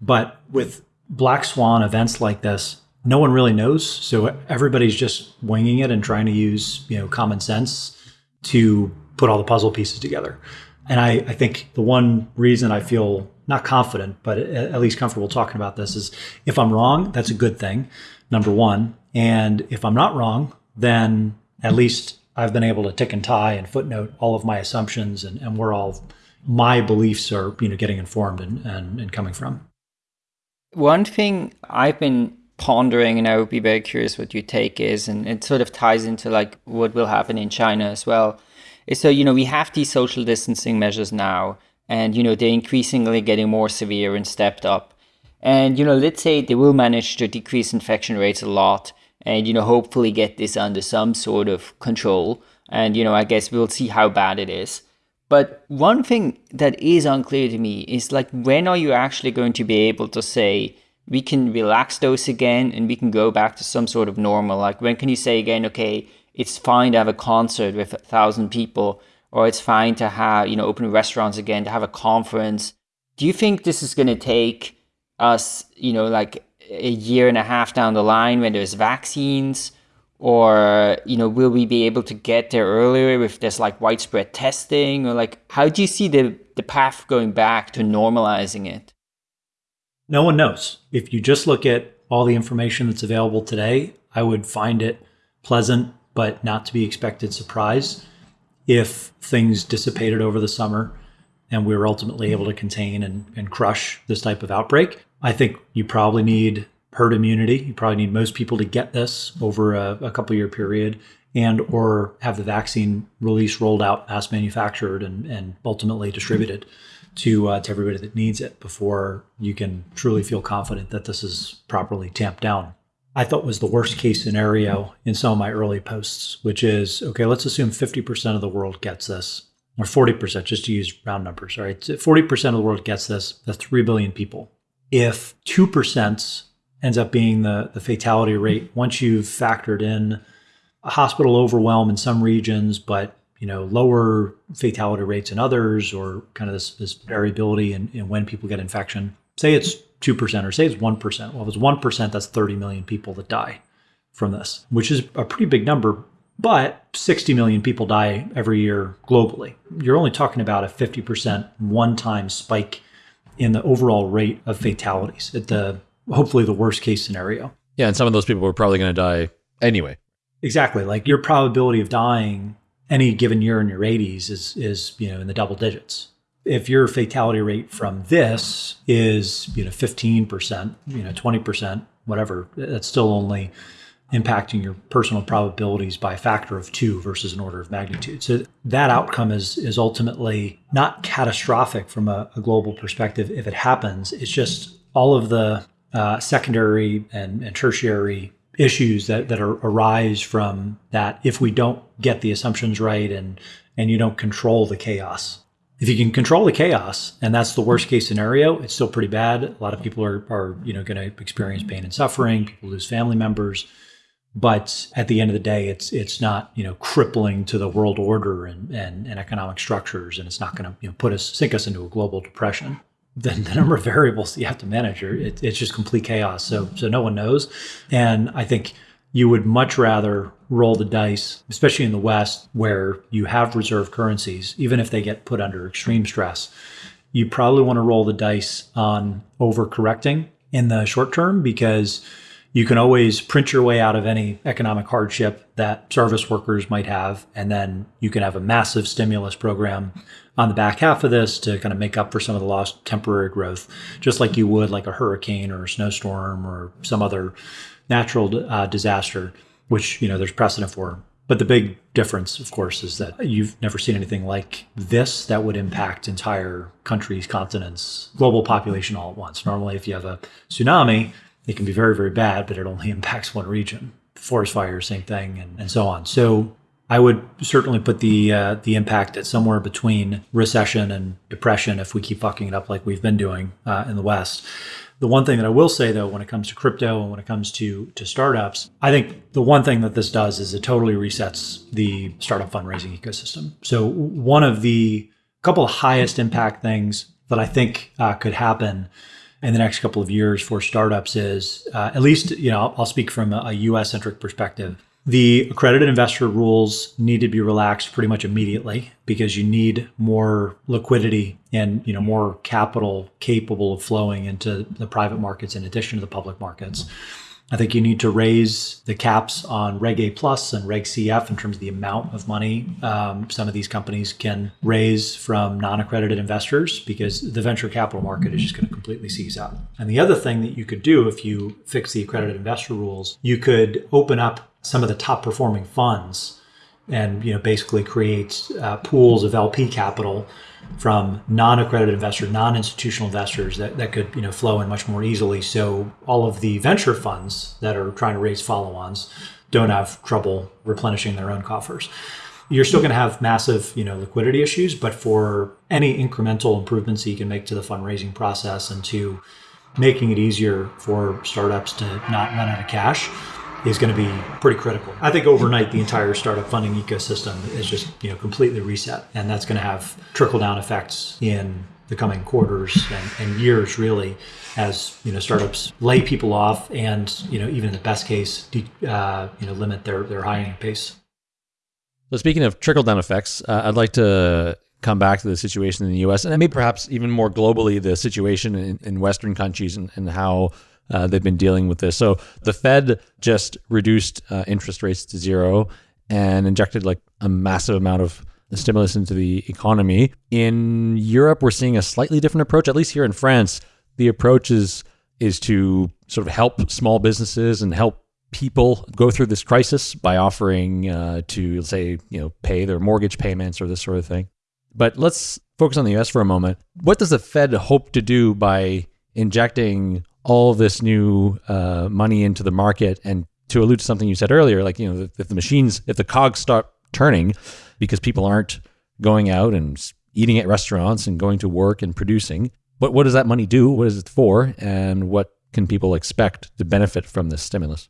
But with black swan events like this, no one really knows. So everybody's just winging it and trying to use, you know, common sense to put all the puzzle pieces together. And I, I think the one reason I feel not confident, but at least comfortable talking about this is if I'm wrong, that's a good thing, number one. And if I'm not wrong, then at least I've been able to tick and tie and footnote all of my assumptions and, and where all my beliefs are, you know, getting informed and, and, and coming from. One thing I've been pondering, and I would be very curious what your take is, and it sort of ties into like what will happen in China as well. So, you know, we have these social distancing measures now, and you know they're increasingly getting more severe and stepped up. And you know let's say they will manage to decrease infection rates a lot and you know hopefully get this under some sort of control. And you know i guess we'll see how bad it is. But one thing that is unclear to me is like when are you actually going to be able to say we can relax those again and we can go back to some sort of normal? Like when can you say again okay it's fine to have a concert with a thousand people or it's fine to have, you know, open restaurants again, to have a conference. Do you think this is going to take us, you know, like a year and a half down the line when there's vaccines? Or, you know, will we be able to get there earlier if there's like widespread testing? Or like, how do you see the, the path going back to normalizing it? No one knows. If you just look at all the information that's available today, I would find it pleasant, but not to be expected surprise if things dissipated over the summer and we were ultimately able to contain and, and crush this type of outbreak. I think you probably need herd immunity. You probably need most people to get this over a, a couple year period and or have the vaccine release rolled out, mass manufactured, and, and ultimately distributed to uh, to everybody that needs it before you can truly feel confident that this is properly tamped down. I thought was the worst case scenario in some of my early posts, which is okay, let's assume 50% of the world gets this. or 40%, just to use round numbers, right? 40% of the world gets this, that's 3 billion people. If 2% ends up being the, the fatality rate, once you've factored in a hospital overwhelm in some regions, but you know lower fatality rates in others, or kind of this, this variability in, in when people get infection. Say it's two percent, or say it's one percent. Well, if it's one percent, that's 30 million people that die from this, which is a pretty big number but 60 million people die every year globally. You're only talking about a 50% one time spike in the overall rate of fatalities at the hopefully the worst case scenario. Yeah, and some of those people were probably going to die anyway. Exactly. Like your probability of dying any given year in your 80s is is, you know, in the double digits. If your fatality rate from this is, you know, 15%, you know, 20%, whatever, that's still only impacting your personal probabilities by a factor of two versus an order of magnitude. So that outcome is is ultimately not catastrophic from a, a global perspective if it happens. It's just all of the uh, secondary and, and tertiary issues that, that are, arise from that if we don't get the assumptions right and and you don't control the chaos. If you can control the chaos, and that's the worst case scenario, it's still pretty bad. A lot of people are, are you know going to experience pain and suffering. People lose family members but at the end of the day, it's it's not you know crippling to the world order and, and, and economic structures, and it's not going to you know put us sink us into a global depression. The, the number of variables that you have to manage it, it's just complete chaos. So so no one knows, and I think you would much rather roll the dice, especially in the West where you have reserve currencies, even if they get put under extreme stress. You probably want to roll the dice on overcorrecting in the short term because you can always print your way out of any economic hardship that service workers might have. And then you can have a massive stimulus program on the back half of this to kind of make up for some of the lost temporary growth, just like you would like a hurricane or a snowstorm or some other natural uh, disaster, which, you know, there's precedent for. But the big difference, of course, is that you've never seen anything like this that would impact entire countries, continents, global population all at once. Normally, if you have a tsunami, it can be very, very bad, but it only impacts one region. Forest fire, same thing, and, and so on. So I would certainly put the uh, the impact at somewhere between recession and depression if we keep fucking it up like we've been doing uh, in the West. The one thing that I will say though, when it comes to crypto and when it comes to to startups, I think the one thing that this does is it totally resets the startup fundraising ecosystem. So one of the couple of highest impact things that I think uh, could happen in the next couple of years for startups is uh, at least you know I'll, speak from a, US centric perspective. The accredited investor rules need to be relaxed pretty much immediately because you need more liquidity and you know more capital capable of flowing into the private markets in addition to the public markets. I think you need to raise the caps on Reg A Plus and Reg CF in terms of the amount of money um, some of these companies can raise from non accredited investors because the venture capital market is just going to completely seize up. And the other thing that you could do if you fix the accredited investor rules, you could open up some of the top performing funds and you know basically create uh, pools of LP capital from non-accredited investors, non-institutional investors that, that could you know flow in much more easily. So all of the venture funds that are trying to raise follow-ons don't have trouble replenishing their own coffers. You're still going to have massive you know liquidity issues, but for any incremental improvements you can make to the fundraising process and to making it easier for startups to not run out of cash, is going to be pretty critical. I think overnight the entire startup funding ecosystem is just you know completely reset, and that's going to have trickle down effects in the coming quarters and, and, years really as you know startups lay people off and you know even in the best case uh, you know limit their their hiring pace so speaking of trickle down effects uh, i'd like to come back to the situation in the us and maybe perhaps even more globally the situation in, in western countries and, and how uh, they've been dealing with this. So the Fed just reduced uh, interest rates to zero and injected like a massive amount of stimulus into the economy. In Europe, we're seeing a slightly different approach. At least here in France, the approach is is to sort of help small businesses and help people go through this crisis by offering uh, to say you know pay their mortgage payments or this sort of thing. But let's focus on the U.S. for a moment. What does the Fed hope to do by injecting all this new uh, money into the market. And to allude to something you said earlier, like, you know, if the machines, if the cogs start turning because people aren't going out and eating at restaurants and going to work and producing. But what does that money do? What is it for? And what can people expect to benefit from this stimulus?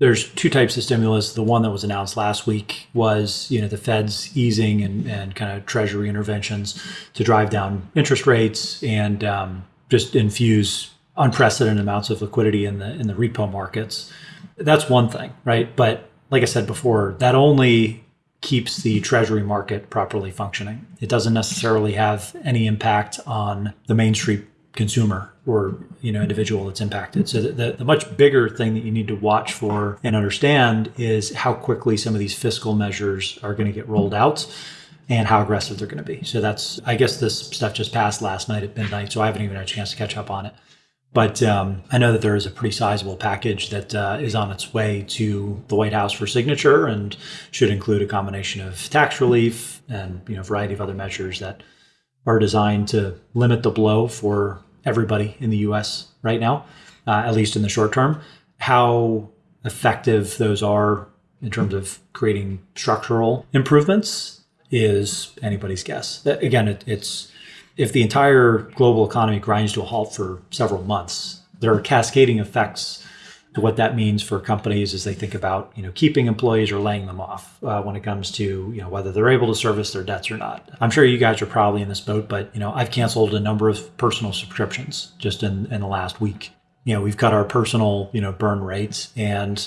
There's two types of stimulus. The one that was announced last week was, you know, the Fed's easing and, and kind of Treasury interventions to drive down interest rates and um, just infuse unprecedented amounts of liquidity in the in the repo markets. That's one thing, right? But like I said before, that only keeps the treasury market properly functioning. It doesn't necessarily have any impact on the Main Street consumer or you know individual that's impacted. So the, the, the, much bigger thing that you need to watch for and understand is how quickly some of these fiscal measures are going to get rolled out and how aggressive they're going to be. So that's I guess this stuff just passed last night at midnight, so I haven't even had a chance to catch up on it. But um, I know that there is a pretty sizable package that uh, is on its way to the White House for signature and should include a combination of tax relief and you know a variety of other measures that are designed to limit the blow for everybody in the U.S. right now, uh, at least in the short term. How effective those are in terms of creating structural improvements is anybody's guess. Again, it, it's if the entire global economy grinds to a halt for several months, there are cascading effects to what that means for companies as they think about you know keeping employees or laying them off uh, when it comes to you know whether they're able to service their debts or not. I'm sure you guys are probably in this boat, but you know I've canceled a number of personal subscriptions just in in the last week. You know we've cut our personal you know burn rates and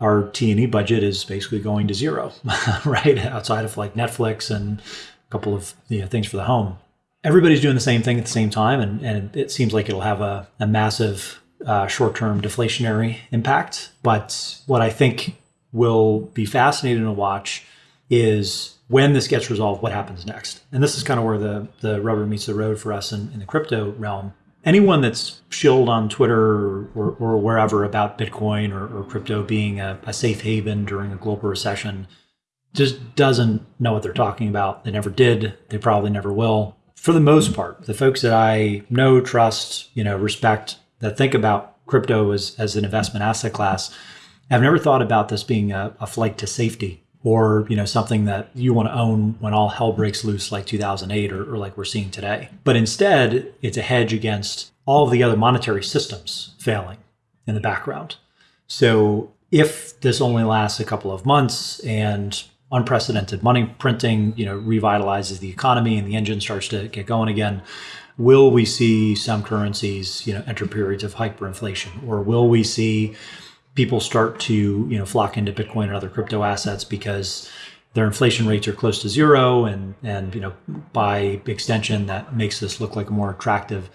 our T&E budget is basically going to zero, right? Outside of like Netflix and a couple of you know, things for the home. Everybody's doing the same thing at the same time, and, and it seems like it'll have a, a massive uh, short term deflationary impact. But what I think will be fascinating to watch is when this gets resolved, what happens next. And this is kind of where the, the rubber meets the road for us in, in the crypto realm. Anyone that's shilled on Twitter or, or, or wherever about Bitcoin or, or crypto being a, a safe haven during a global recession just doesn't know what they're talking about. They never did. They probably never will. For the most part, the folks that I know, trust, you know, respect, that think about crypto as, as an investment asset class have never thought about this being a, a flight to safety or you know something that you want to own when all hell breaks loose like 2008 or, or, like we're seeing today. But instead it's a hedge against all of the other monetary systems failing in the background. So if this only lasts a couple of months and unprecedented money printing you know revitalizes the economy and the engine starts to get going again will we see some currencies, you know, enter periods of hyperinflation, or will we see people start to, you know, flock into Bitcoin and other crypto assets because their inflation rates are close to zero, and and you know, by extension, that makes this look like a more attractive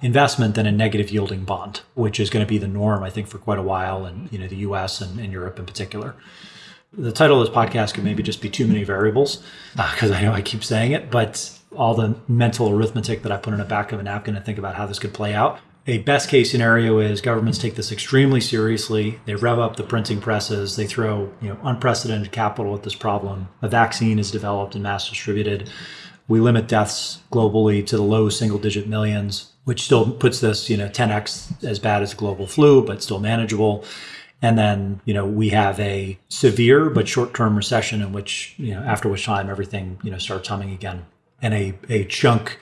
investment than a negative yielding bond, which is going to be the norm, I think, for quite a while, in you know, the U.S. and, and Europe in particular the title of this podcast could maybe just be too many variables because uh, I know I keep saying it, but all the mental arithmetic that I put in the back of a napkin to think about how this could play out. A best case scenario is governments take this extremely seriously. They rev up the printing presses. They throw you know unprecedented capital at this problem. A vaccine is developed and mass distributed. We limit deaths globally to the low single digit millions, which still puts this you know 10x as bad as global flu, but still manageable. And then, you know, we have a severe but short-term recession in which, you know, after which time everything, you know, starts humming again and a, a chunk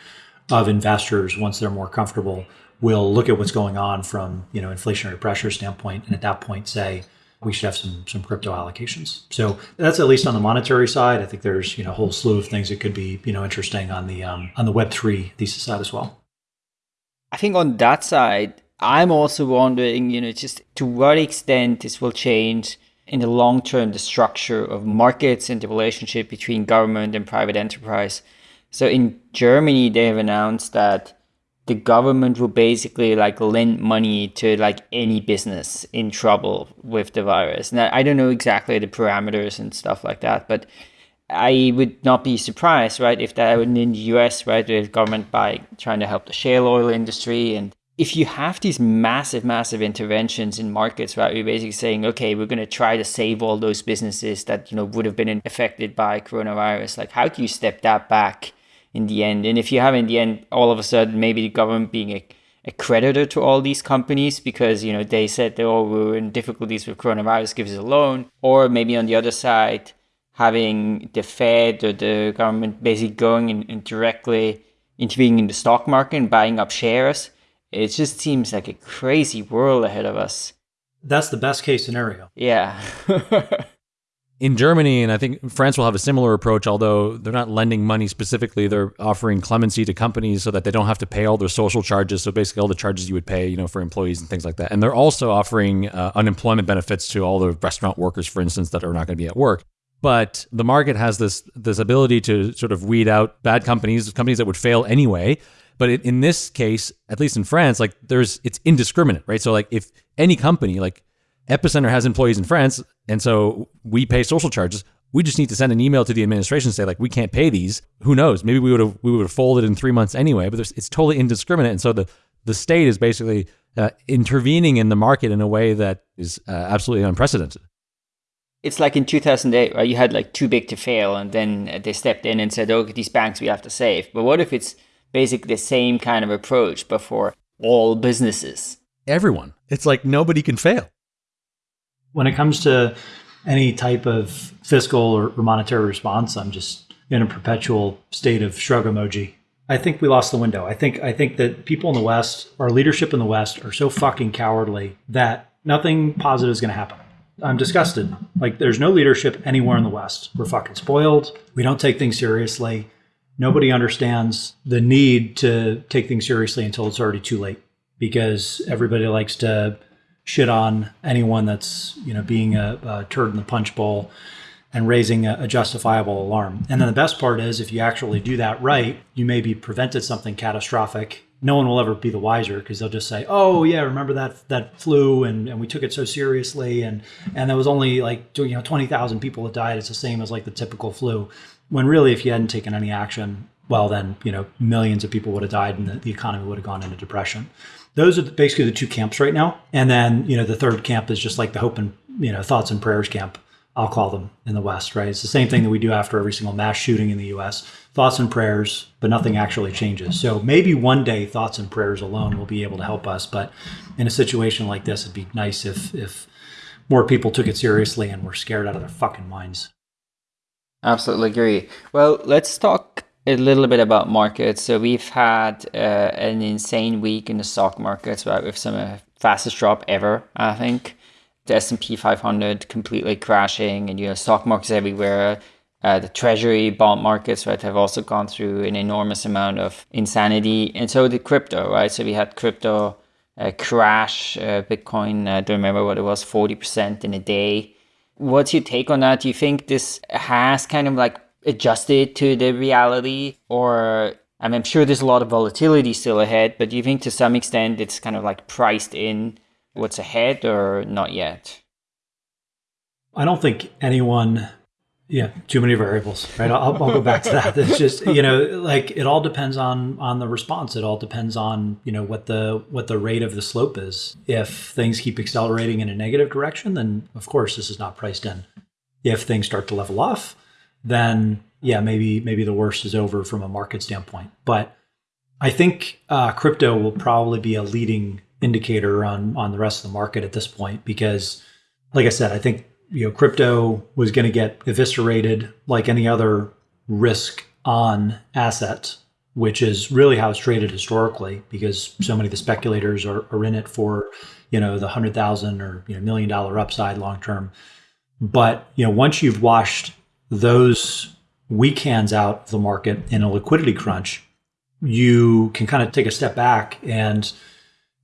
of investors, once they're more comfortable, will look at what's going on from you know inflationary pressure standpoint, and at that point say we should have some some crypto allocations. So that's at least on the monetary side. I think there's you know a whole slew of things that could be you know interesting on the um, on the Web three thesis side as well. I think on that side, I'm also wondering, you know, just to what extent this will change in the long term the structure of markets and the relationship between government and private enterprise. So in Germany, they have announced that the government will basically like lend money to like any business in trouble with the virus. Now, I don't know exactly the parameters and stuff like that, but I would not be surprised, right, if that in the US, right, the government by trying to help the shale oil industry and if you have these massive, massive interventions in markets, right, you're basically saying, okay, we're going to try to save all those businesses that you know would have been affected by coronavirus. Like, how do you step that back in the end. And if you have in the end, all of a sudden, maybe the government being a, a creditor to all these companies because, you know, they said they all were in difficulties with coronavirus, give us a loan. Or maybe on the other side, having the Fed or the government basically going and, and directly intervening in the stock market and buying up shares. It just seems like a crazy world ahead of us. That's the best case scenario. Yeah. in Germany, and I think France will have a similar approach, although they're not lending money specifically. They're offering clemency to companies so that they don't have to pay all their social charges. So basically, all the charges you would pay, you know, for employees and things like that. And they're also offering uh, unemployment benefits to all the restaurant workers, for instance, that are not going to be at work. But the market has this this ability to sort of weed out bad companies, companies that would fail anyway. But it, in this case, at least in France, like there's it's indiscriminate, right? So like if any company like Epicenter has employees in France, and so we pay social charges. We just need to send an email to the administration and say like we can't pay these. Who knows? Maybe we would have we would have folded in three months anyway. But it's totally indiscriminate, and so the the state is basically uh, intervening in the market in a way that is uh, absolutely unprecedented. It's like in 2008, right? You had like too big to fail, and then they stepped in and said, "Okay, these banks we have to save." But what if it's basically the same kind of approach, but for all businesses? Everyone. It's like nobody can fail when it comes to any type of fiscal or, or monetary response, I'm just in a perpetual state of shrug emoji. I think we lost the window. I think I think that people in the West, our leadership in the West, are so fucking cowardly that nothing positive is going to happen. I'm disgusted. Like there's no leadership anywhere in the West. We're fucking spoiled. We don't take things seriously. Nobody understands the need to take things seriously until it's already too late because everybody likes to shit on anyone that's you know being a, a turd in the punch bowl and raising a, a, justifiable alarm. And then the best part is if you actually do that right, you maybe prevented something catastrophic. No one will ever be the wiser because they'll just say, "Oh yeah, remember that that flu and, and we took it so seriously and and there was only like you know twenty thousand people that died. It's the same as like the typical flu." When really, if you hadn't taken any action, well then you know millions of people would have died and the, the economy would have gone into depression those are basically the two camps right now. And then, you know, the third camp is just like the hope and, you know, thoughts and prayers camp, I'll call them in the West, right? It's the same thing that we do after every single mass shooting in the US thoughts and prayers, but nothing actually changes. So maybe one day thoughts and prayers alone will be able to help us. But in a situation like this, it'd be nice if, if more people took it seriously and were scared out of their fucking minds. Absolutely agree. Well, let's talk a little bit about markets. So we've had uh, an insane week in the stock markets, right? With some uh, fastest drop ever, I think. The S and P 500 completely crashing, and you know stock markets everywhere. Uh, the treasury bond markets, right, have also gone through an enormous amount of insanity, and so did crypto, right? So we had crypto uh, crash, uh, Bitcoin. I don't remember what it was, forty percent in a day. What's your take on that? Do you think this has kind of like adjusted to the reality or I mean, I'm sure there's a lot of volatility still ahead, but do you think to some extent it's kind of like priced in what's ahead or not yet? I don't think anyone, yeah, too many variables, right? I'll, I'll go back to that. It's just, you know, like it all depends on, on the response. It all depends on, you know, what the, what the rate of the slope is. If things keep accelerating in a negative direction, then of course this is not priced in. If things start to level off, then yeah, maybe maybe the worst is over from a market standpoint. But I think uh, crypto will probably be a leading indicator on on the rest of the market at this point because, like I said, I think you know crypto was going to get eviscerated like any other risk on asset, which is really how it's traded historically because so many of the speculators are, are in it for you know the hundred thousand or you know million dollar upside long term. But you know once you've washed those weak hands out of the market in a liquidity crunch, you can kind of take a step back and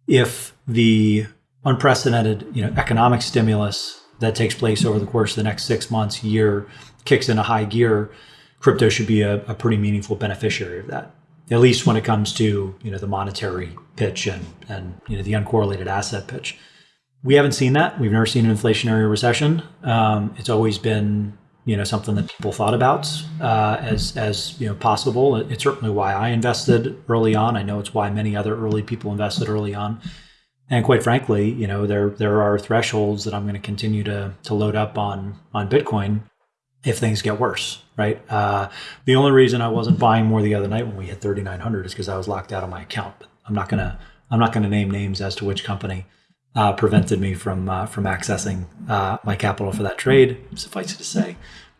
if the unprecedented you know economic stimulus that takes place over the course of the next six months year kicks in a high gear crypto should be a, a pretty meaningful beneficiary of that at least when it comes to you know the monetary pitch and and you know the uncorrelated asset pitch we haven't seen that we've never seen an inflationary recession um, it's always been you know something that people thought about uh, as as you know possible. It's certainly why I invested early on. I know it's why many other early people invested early on. And quite frankly, you know there there are thresholds that I'm going to continue to to load up on on Bitcoin if things get worse. Right. Uh, the only reason I wasn't buying more the other night when we hit 3,900 is because I was locked out of my account. But I'm not gonna I'm not gonna name names as to which company. Uh, prevented me from uh, from accessing uh, my capital for that trade. Suffice it to say,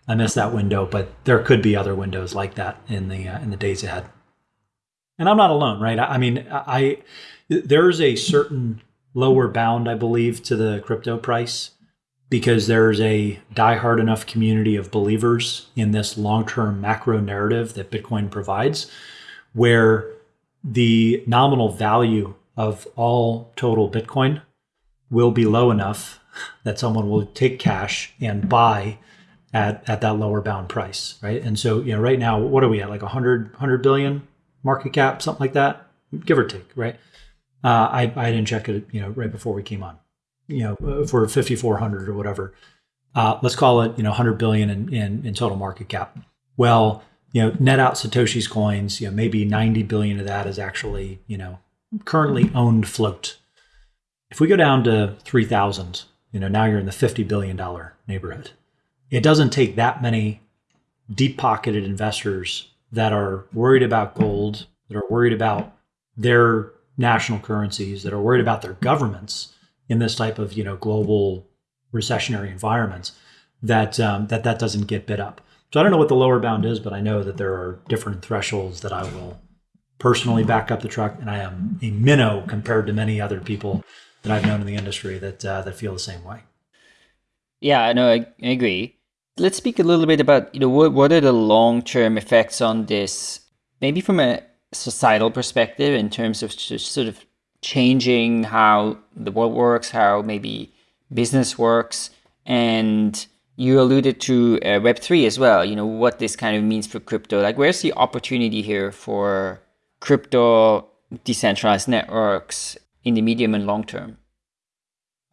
I missed that window, but there could be other windows like that in the uh, in the days ahead. And I'm not alone, right? I, I mean, I there's a certain lower bound, I believe, to the crypto price because there's a diehard enough community of believers in this long-term macro narrative that Bitcoin provides, where the nominal value of all total Bitcoin will be low enough that someone will take cash and buy at, at that lower bound price, right? And so, you know, right now, what are we at? Like 100, 100 billion market cap, something like that, give or take, right? Uh, I, I didn't check it, you know, right before we came on, you know, for 5,400 or whatever. Uh, let's call it, you know, 100 billion in, in, in total market cap. Well, you know, net out Satoshi's coins, you know, maybe 90 billion of that is actually, you know, currently owned float. If we go down to 3,000, you know, now you're in the $50 billion neighborhood. It doesn't take that many deep pocketed investors that are worried about gold, that are worried about their national currencies, that are worried about their governments in this type of, you know, global recessionary environments that um, that that doesn't get bid up. So I don't know what the lower bound is, but I know that there are different thresholds that I will personally back up the truck, and I am a minnow compared to many other people that I've known in the industry that uh, that feel the same way. Yeah, no, I, I agree. Let's speak a little bit about you know what what are the long term effects on this, maybe from a societal perspective in terms of sort of changing how the world works, how maybe business works, and you alluded to uh, Web three as well. You know what this kind of means for crypto. Like, where's the opportunity here for crypto decentralized networks in the medium and long term?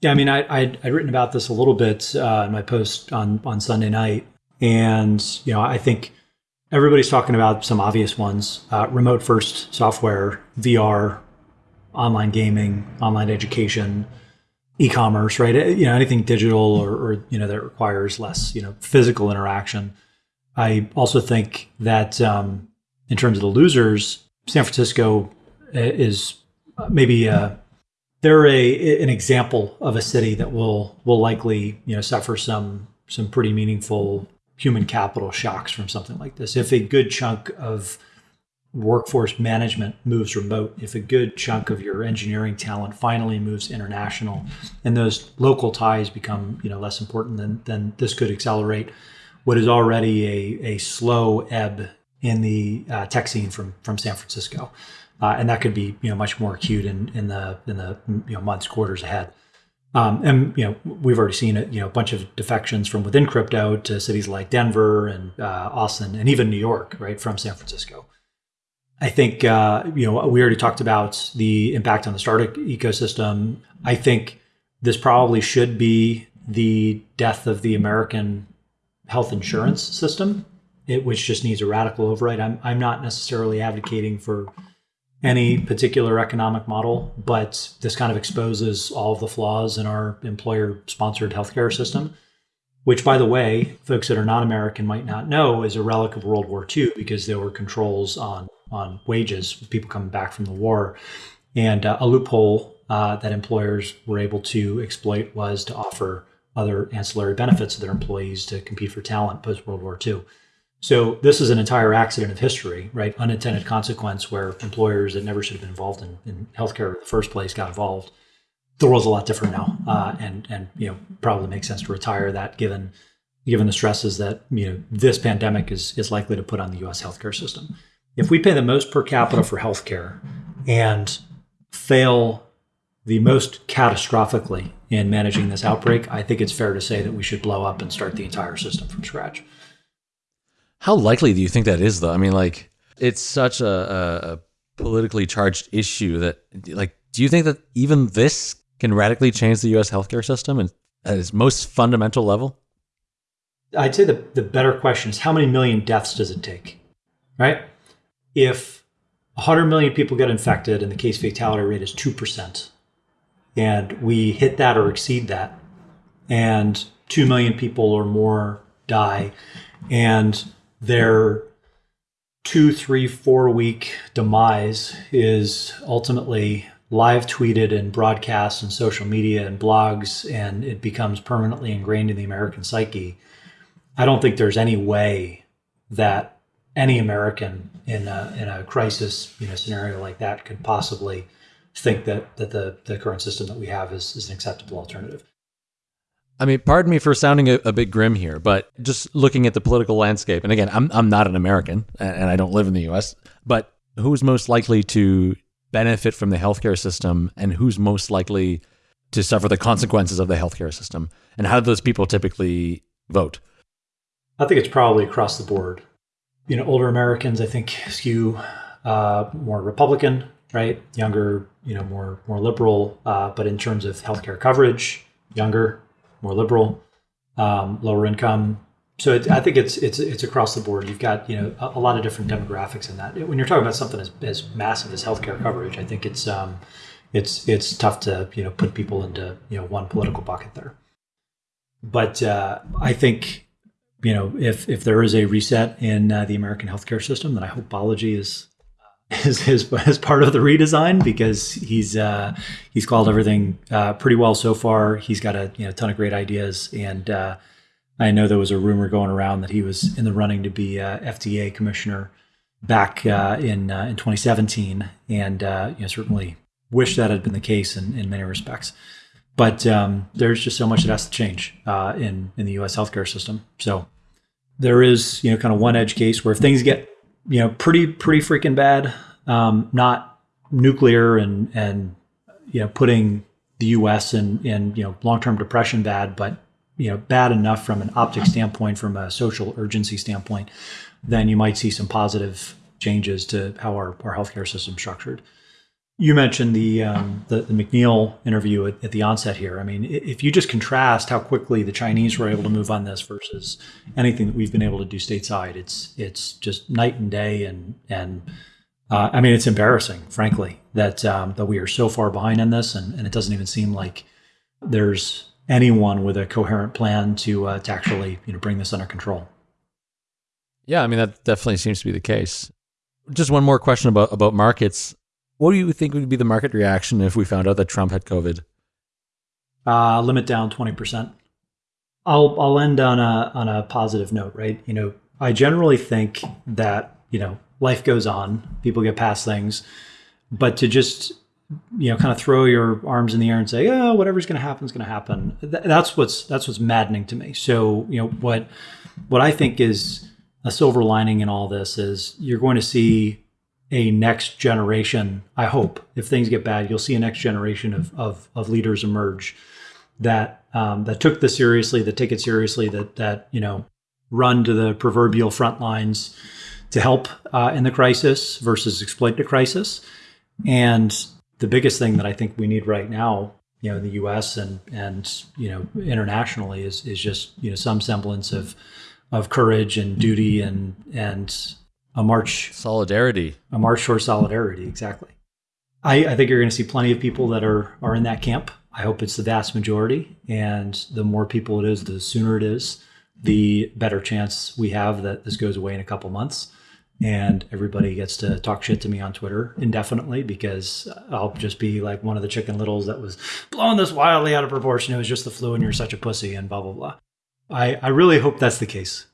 Yeah, I mean, I, I'd, I'd written about this a little bit uh, in my post on, on Sunday night. And, you know, I think everybody's talking about some obvious ones uh, remote first software, VR, online gaming, online education, e-commerce, right? You know, anything digital or, or, you know that requires less, you know, physical interaction. I also think that um, in terms of the losers, San Francisco uh, is maybe uh, they're a an example of a city that will will likely you know suffer some some pretty meaningful human capital shocks from something like this. If a good chunk of workforce management moves remote, if a good chunk of your engineering talent finally moves international, and those local ties become you know less important, then then this could accelerate what is already a, a slow ebb in the uh, tech scene from from San Francisco, uh, and that could be you know much more acute in in the in the you know months quarters ahead. Um, and you know we've already seen it, you know a bunch of defections from within crypto to cities like Denver and uh, Austin and even New York, right from San Francisco. I think uh, you know we already talked about the impact on the startup ecosystem. I think this probably should be the death of the American health insurance system it, which just needs a radical override. I'm, I'm not necessarily advocating for any particular economic model, but this kind of exposes all of the flaws in our employer sponsored healthcare system, which, by the way, folks that are not American might not know is a relic of World War II because there were controls on, on wages, people coming back from the war. And uh, a loophole uh, that employers were able to exploit was to offer other ancillary benefits to their employees to compete for talent post World War II. So this is an entire accident of history, right? Unintended consequence where employers that never should have been involved in, in healthcare in the first place got involved. The world's a lot different now, uh, and and you know probably makes sense to retire that given given the stresses that you know this pandemic is is likely to put on the U.S. healthcare system. If we pay the most per capita for healthcare and fail the most catastrophically in managing this outbreak, I think it's fair to say that we should blow up and start the entire system from scratch. How likely do you think that is, though? I mean, like, it's such a, a, politically charged issue that, like, do you think that even this can radically change the U.S. healthcare system and at its most fundamental level? I'd say the, the better question is how many million deaths does it take, right? If 100 million people get infected and the case fatality rate is 2%, and we hit that or exceed that, and 2 million people or more die, and their two, three, four week demise is ultimately live tweeted and broadcast in social media and blogs, and it becomes permanently ingrained in the American psyche. I don't think there's any way that any American in a, in a crisis you know scenario like that could possibly think that that the, the current system that we have is, is an acceptable alternative. I mean, pardon me for sounding a, a, bit grim here, but just looking at the political landscape, and again, I'm I'm not an American and I don't live in the U.S., but who's most likely to benefit from the healthcare system, and who's most likely to suffer the consequences of the healthcare system, and how do those people typically vote? I think it's probably across the board. You know, older Americans, I think, skew uh, more Republican, right? Younger, you know, more more liberal. Uh, but in terms of healthcare coverage, younger, more liberal, um, lower income. So it, I think it's it's it's across the board. You've got you know a, a, lot of different demographics in that. When you're talking about something as, as massive as healthcare coverage, I think it's um, it's it's tough to you know put people into you know one political bucket there. But uh, I think you know if if there is a reset in uh, the American healthcare system, then I hope Balaji is is his as part of the redesign because he's uh, he's called everything uh, pretty well so far. He's got a you know, ton of great ideas, and uh, I know there was a rumor going around that he was in the running to be FDA commissioner back uh, in uh, in 2017, and uh, you know certainly wish that had been the case in, in many respects. But um, there's just so much that has to change in in the U.S. healthcare system. So there is you know kind of one edge case where if things get you know, pretty pretty freaking bad. Um, not nuclear and and you know putting the U.S. in in you know long term depression bad, but you know bad enough from an optic standpoint, from a social urgency standpoint, then you might see some positive changes to how our, our healthcare system structured. You mentioned the, um, the, the McNeil interview at, at, the onset here. I mean, if you just contrast how quickly the Chinese were able to move on this versus anything that we've been able to do stateside, it's it's just night and day. And and uh, I mean, it's embarrassing, frankly, that um, that we are so far behind in this, and, and it doesn't even seem like there's anyone with a coherent plan to uh, to actually you know bring this under control. Yeah, I mean that definitely seems to be the case. Just one more question about about markets. What do you think would be the market reaction if we found out that Trump had COVID? Uh, limit down twenty percent. I'll I'll end on a on a positive note, right? You know, I generally think that you know life goes on, people get past things, but to just you know kind of throw your arms in the air and say, oh, whatever's going to happen is going to happen. that's what's that's what's maddening to me. So you know what what I think is a silver lining in all this is you're going to see a next generation. I hope if things get bad, you'll see a next generation of of, of leaders emerge that um, that took this seriously, that take it seriously, that that you know run to the proverbial front lines to help uh, in the crisis versus exploit the crisis. And the biggest thing that I think we need right now, you know, in the U.S. and and you know internationally is is just you know some semblance of of courage and duty and and a march solidarity, a march for solidarity. Exactly. I, I think you're going to see plenty of people that are are in that camp. I hope it's the vast majority, and the more people it is, the sooner it is, the better chance we have that this goes away in a couple months, and everybody gets to talk shit to me on Twitter indefinitely because I'll just be like one of the chicken littles that was blowing this wildly out of proportion. It was just the flu, and you're such a pussy, and blah blah blah. I I really hope that's the case.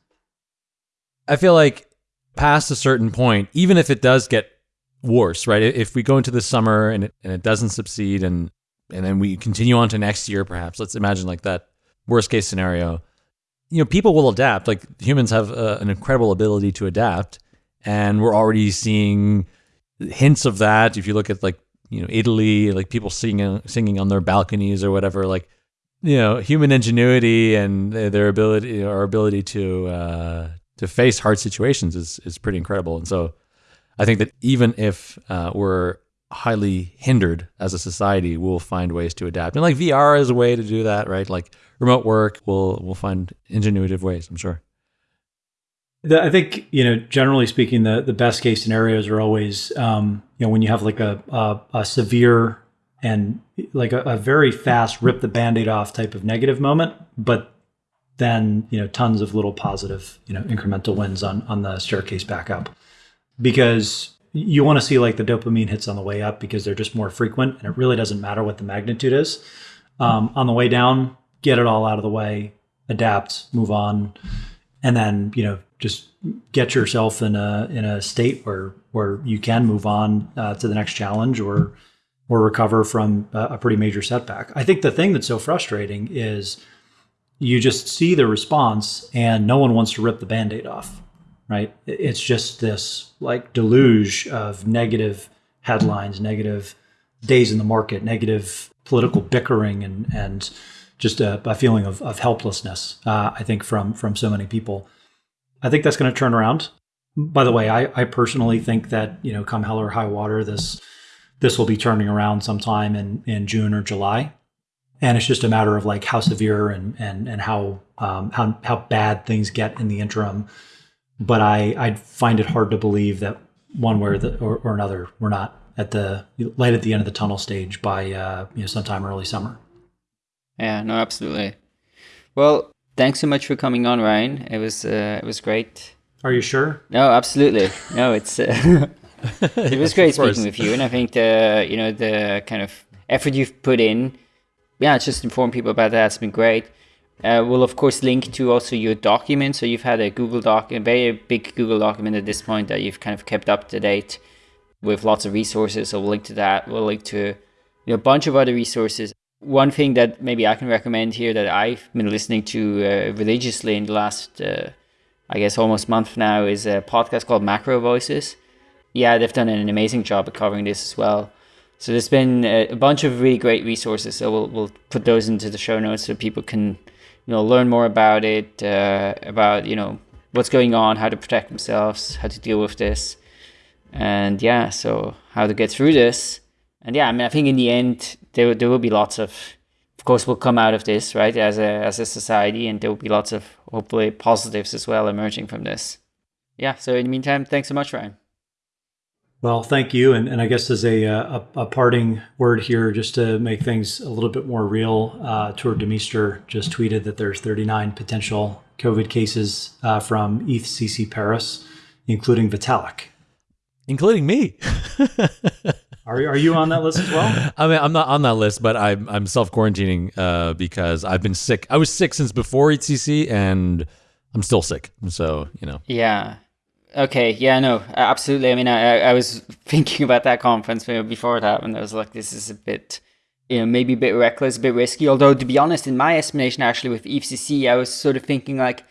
I feel like past a certain point, even if it does get worse, right? If we go into the summer and it, and it doesn't succeed and and then we continue on to next year, perhaps, let's imagine like that worst case scenario, you know, people will adapt. Like humans have an incredible ability to adapt. And we're already seeing hints of that. If you look at like, you know, Italy, like people singing, singing on their balconies or whatever, like, you know, human ingenuity and their ability, our ability to, uh, to face hard situations is is pretty incredible. And so, I think that even if uh, we're highly hindered as a society, we'll find ways to adapt. And like VR is a way to do that, right? Like remote work, we'll we'll find ingenuitive ways. I'm sure. The, I think you know, generally speaking, the the best case scenarios are always um, you know when you have like a a, a severe and like a, a, very fast rip the band-aid off type of negative moment, but then you know tons of little positive you know incremental wins on on the staircase back up because you want to see like the dopamine hits on the way up because they're just more frequent and it really doesn't matter what the magnitude is um, on the way down get it all out of the way adapt move on and then you know just get yourself in a in a state where where you can move on uh, to the next challenge or or recover from a, a pretty major setback. I think the thing that's so frustrating is you just see the response and no one wants to rip the band-aid off right? It's just this like deluge of negative headlines negative days in the market negative political bickering and and just a, a feeling of, of helplessness uh, i think from from so many people. I think that's going to turn around. By the way I, I personally think that you know come hell or high water this this will be turning around sometime in in june or july and it's just a matter of like how severe and and and how um, how how bad things get in the interim. But I I find it hard to believe that one way or, the, or, or another we're not at the light at the end of the tunnel stage by uh, you know sometime early summer. Yeah, no, absolutely. Well, thanks so much for coming on, Ryan. It was uh, it was great. Are you sure? No, absolutely. No, it's uh, it was great speaking with you, and I think the you know the kind of effort you've put in yeah, just inform people about that. It's been great. Uh, we'll of course link to also your document. So you've had a Google Doc, a very big Google document at this point that you've kind of kept up to date with lots of resources. So we'll link to that. We'll link to you know, a bunch of other resources. One thing that maybe I can recommend here that I've been listening to uh, religiously in the last, uh, I guess, almost month now is a podcast called MacroVoices. Yeah, they've done an amazing job at covering this as well. So there's been a, bunch of really great resources. So we'll we'll put those into the show notes so people can you know learn more about it, uh, about you know what's going on, how to protect themselves, how to deal with this, and yeah, so how to get through this. And yeah, I mean, I think in the end there there will be lots of, of course, we'll come out of this right as a as a society, and there will be lots of hopefully positives as well emerging from this. Yeah. So in the meantime, thanks so much, Ryan. Well, thank you. And, and I guess as a, uh, a, a, parting word here, just to make things a little bit more real, uh, Tuur Demeester just tweeted that there's 39 potential COVID cases uh, from EthCC Paris, including Vitalik. Including me. are, are you on that list as well? I mean, I'm not on that list, but I'm, I'm self quarantining uh, because I've been sick. I was sick since before EthCC and I'm still sick. So, you know. Yeah. Okay, yeah, no, absolutely. I mean, I, I was thinking about that conference before it happened. I was like, this is a bit, you know, maybe a bit reckless, a bit risky. Although, to be honest, in my estimation, actually, with EthCC, I was sort of thinking like,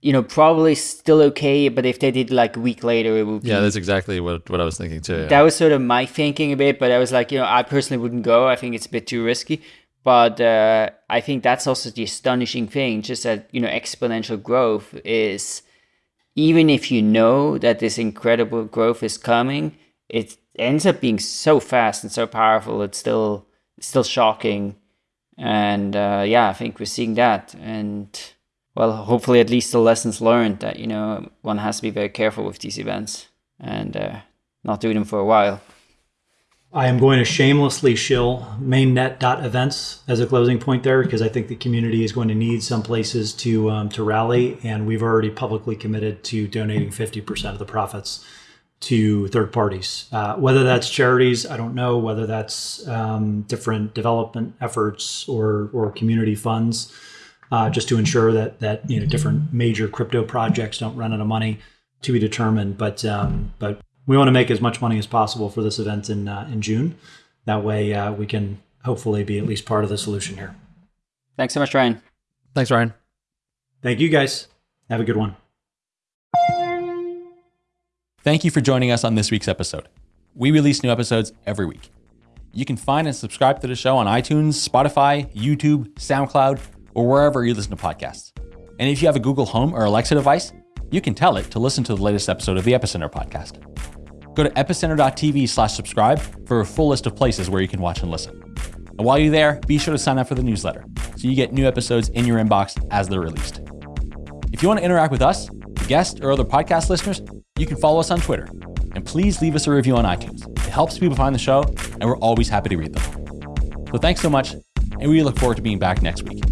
you know, probably still okay, but if they did like a week later, it would be. Yeah, that's exactly what, what I was thinking too. Yeah. That was sort of my thinking a bit, but I was like, you know, I personally wouldn't go. I think it's a bit too risky. But uh, I think that's also the astonishing thing, just that, you know, exponential growth is even if you know that this incredible growth is coming, it ends up being so fast and so powerful. It's still still shocking, and uh, yeah, I think we're seeing that. And well, hopefully, at least the lessons learned that you know one has to be very careful with these events and uh, not do them for a while. I am going to shamelessly shill mainnet.events as a closing point there because I think the community is going to need some places to um, to rally, and we've already publicly committed to donating 50% of the profits to third parties. Uh, whether that's charities, I don't know. Whether that's um, different development efforts or or community funds, uh, just to ensure that that you know different major crypto projects don't run out of money to be determined. But um, but we want to make as much money as possible for this event in uh, in June. That way, uh, we can hopefully be at least part of the solution here. Thanks so much, Ryan. Thanks, Ryan. Thank you, guys. Have a good one. Thank you for joining us on this week's episode. We release new episodes every week. You can find and subscribe to the show on iTunes, Spotify, YouTube, SoundCloud, or wherever you listen to podcasts. And if you have a Google Home or Alexa device, you can tell it to listen to the latest episode of the Epicenter podcast. Go to epicenter.tv slash subscribe for a full list of places where you can watch and listen. And while you're there, be sure to sign up for the newsletter so you get new episodes in your inbox as they're released. If you want to interact with us, guests, or other podcast listeners, you can follow us on Twitter. And please leave us a review on iTunes. It helps people find the show, and we're always happy to read them. So thanks so much, and we look forward to being back next week.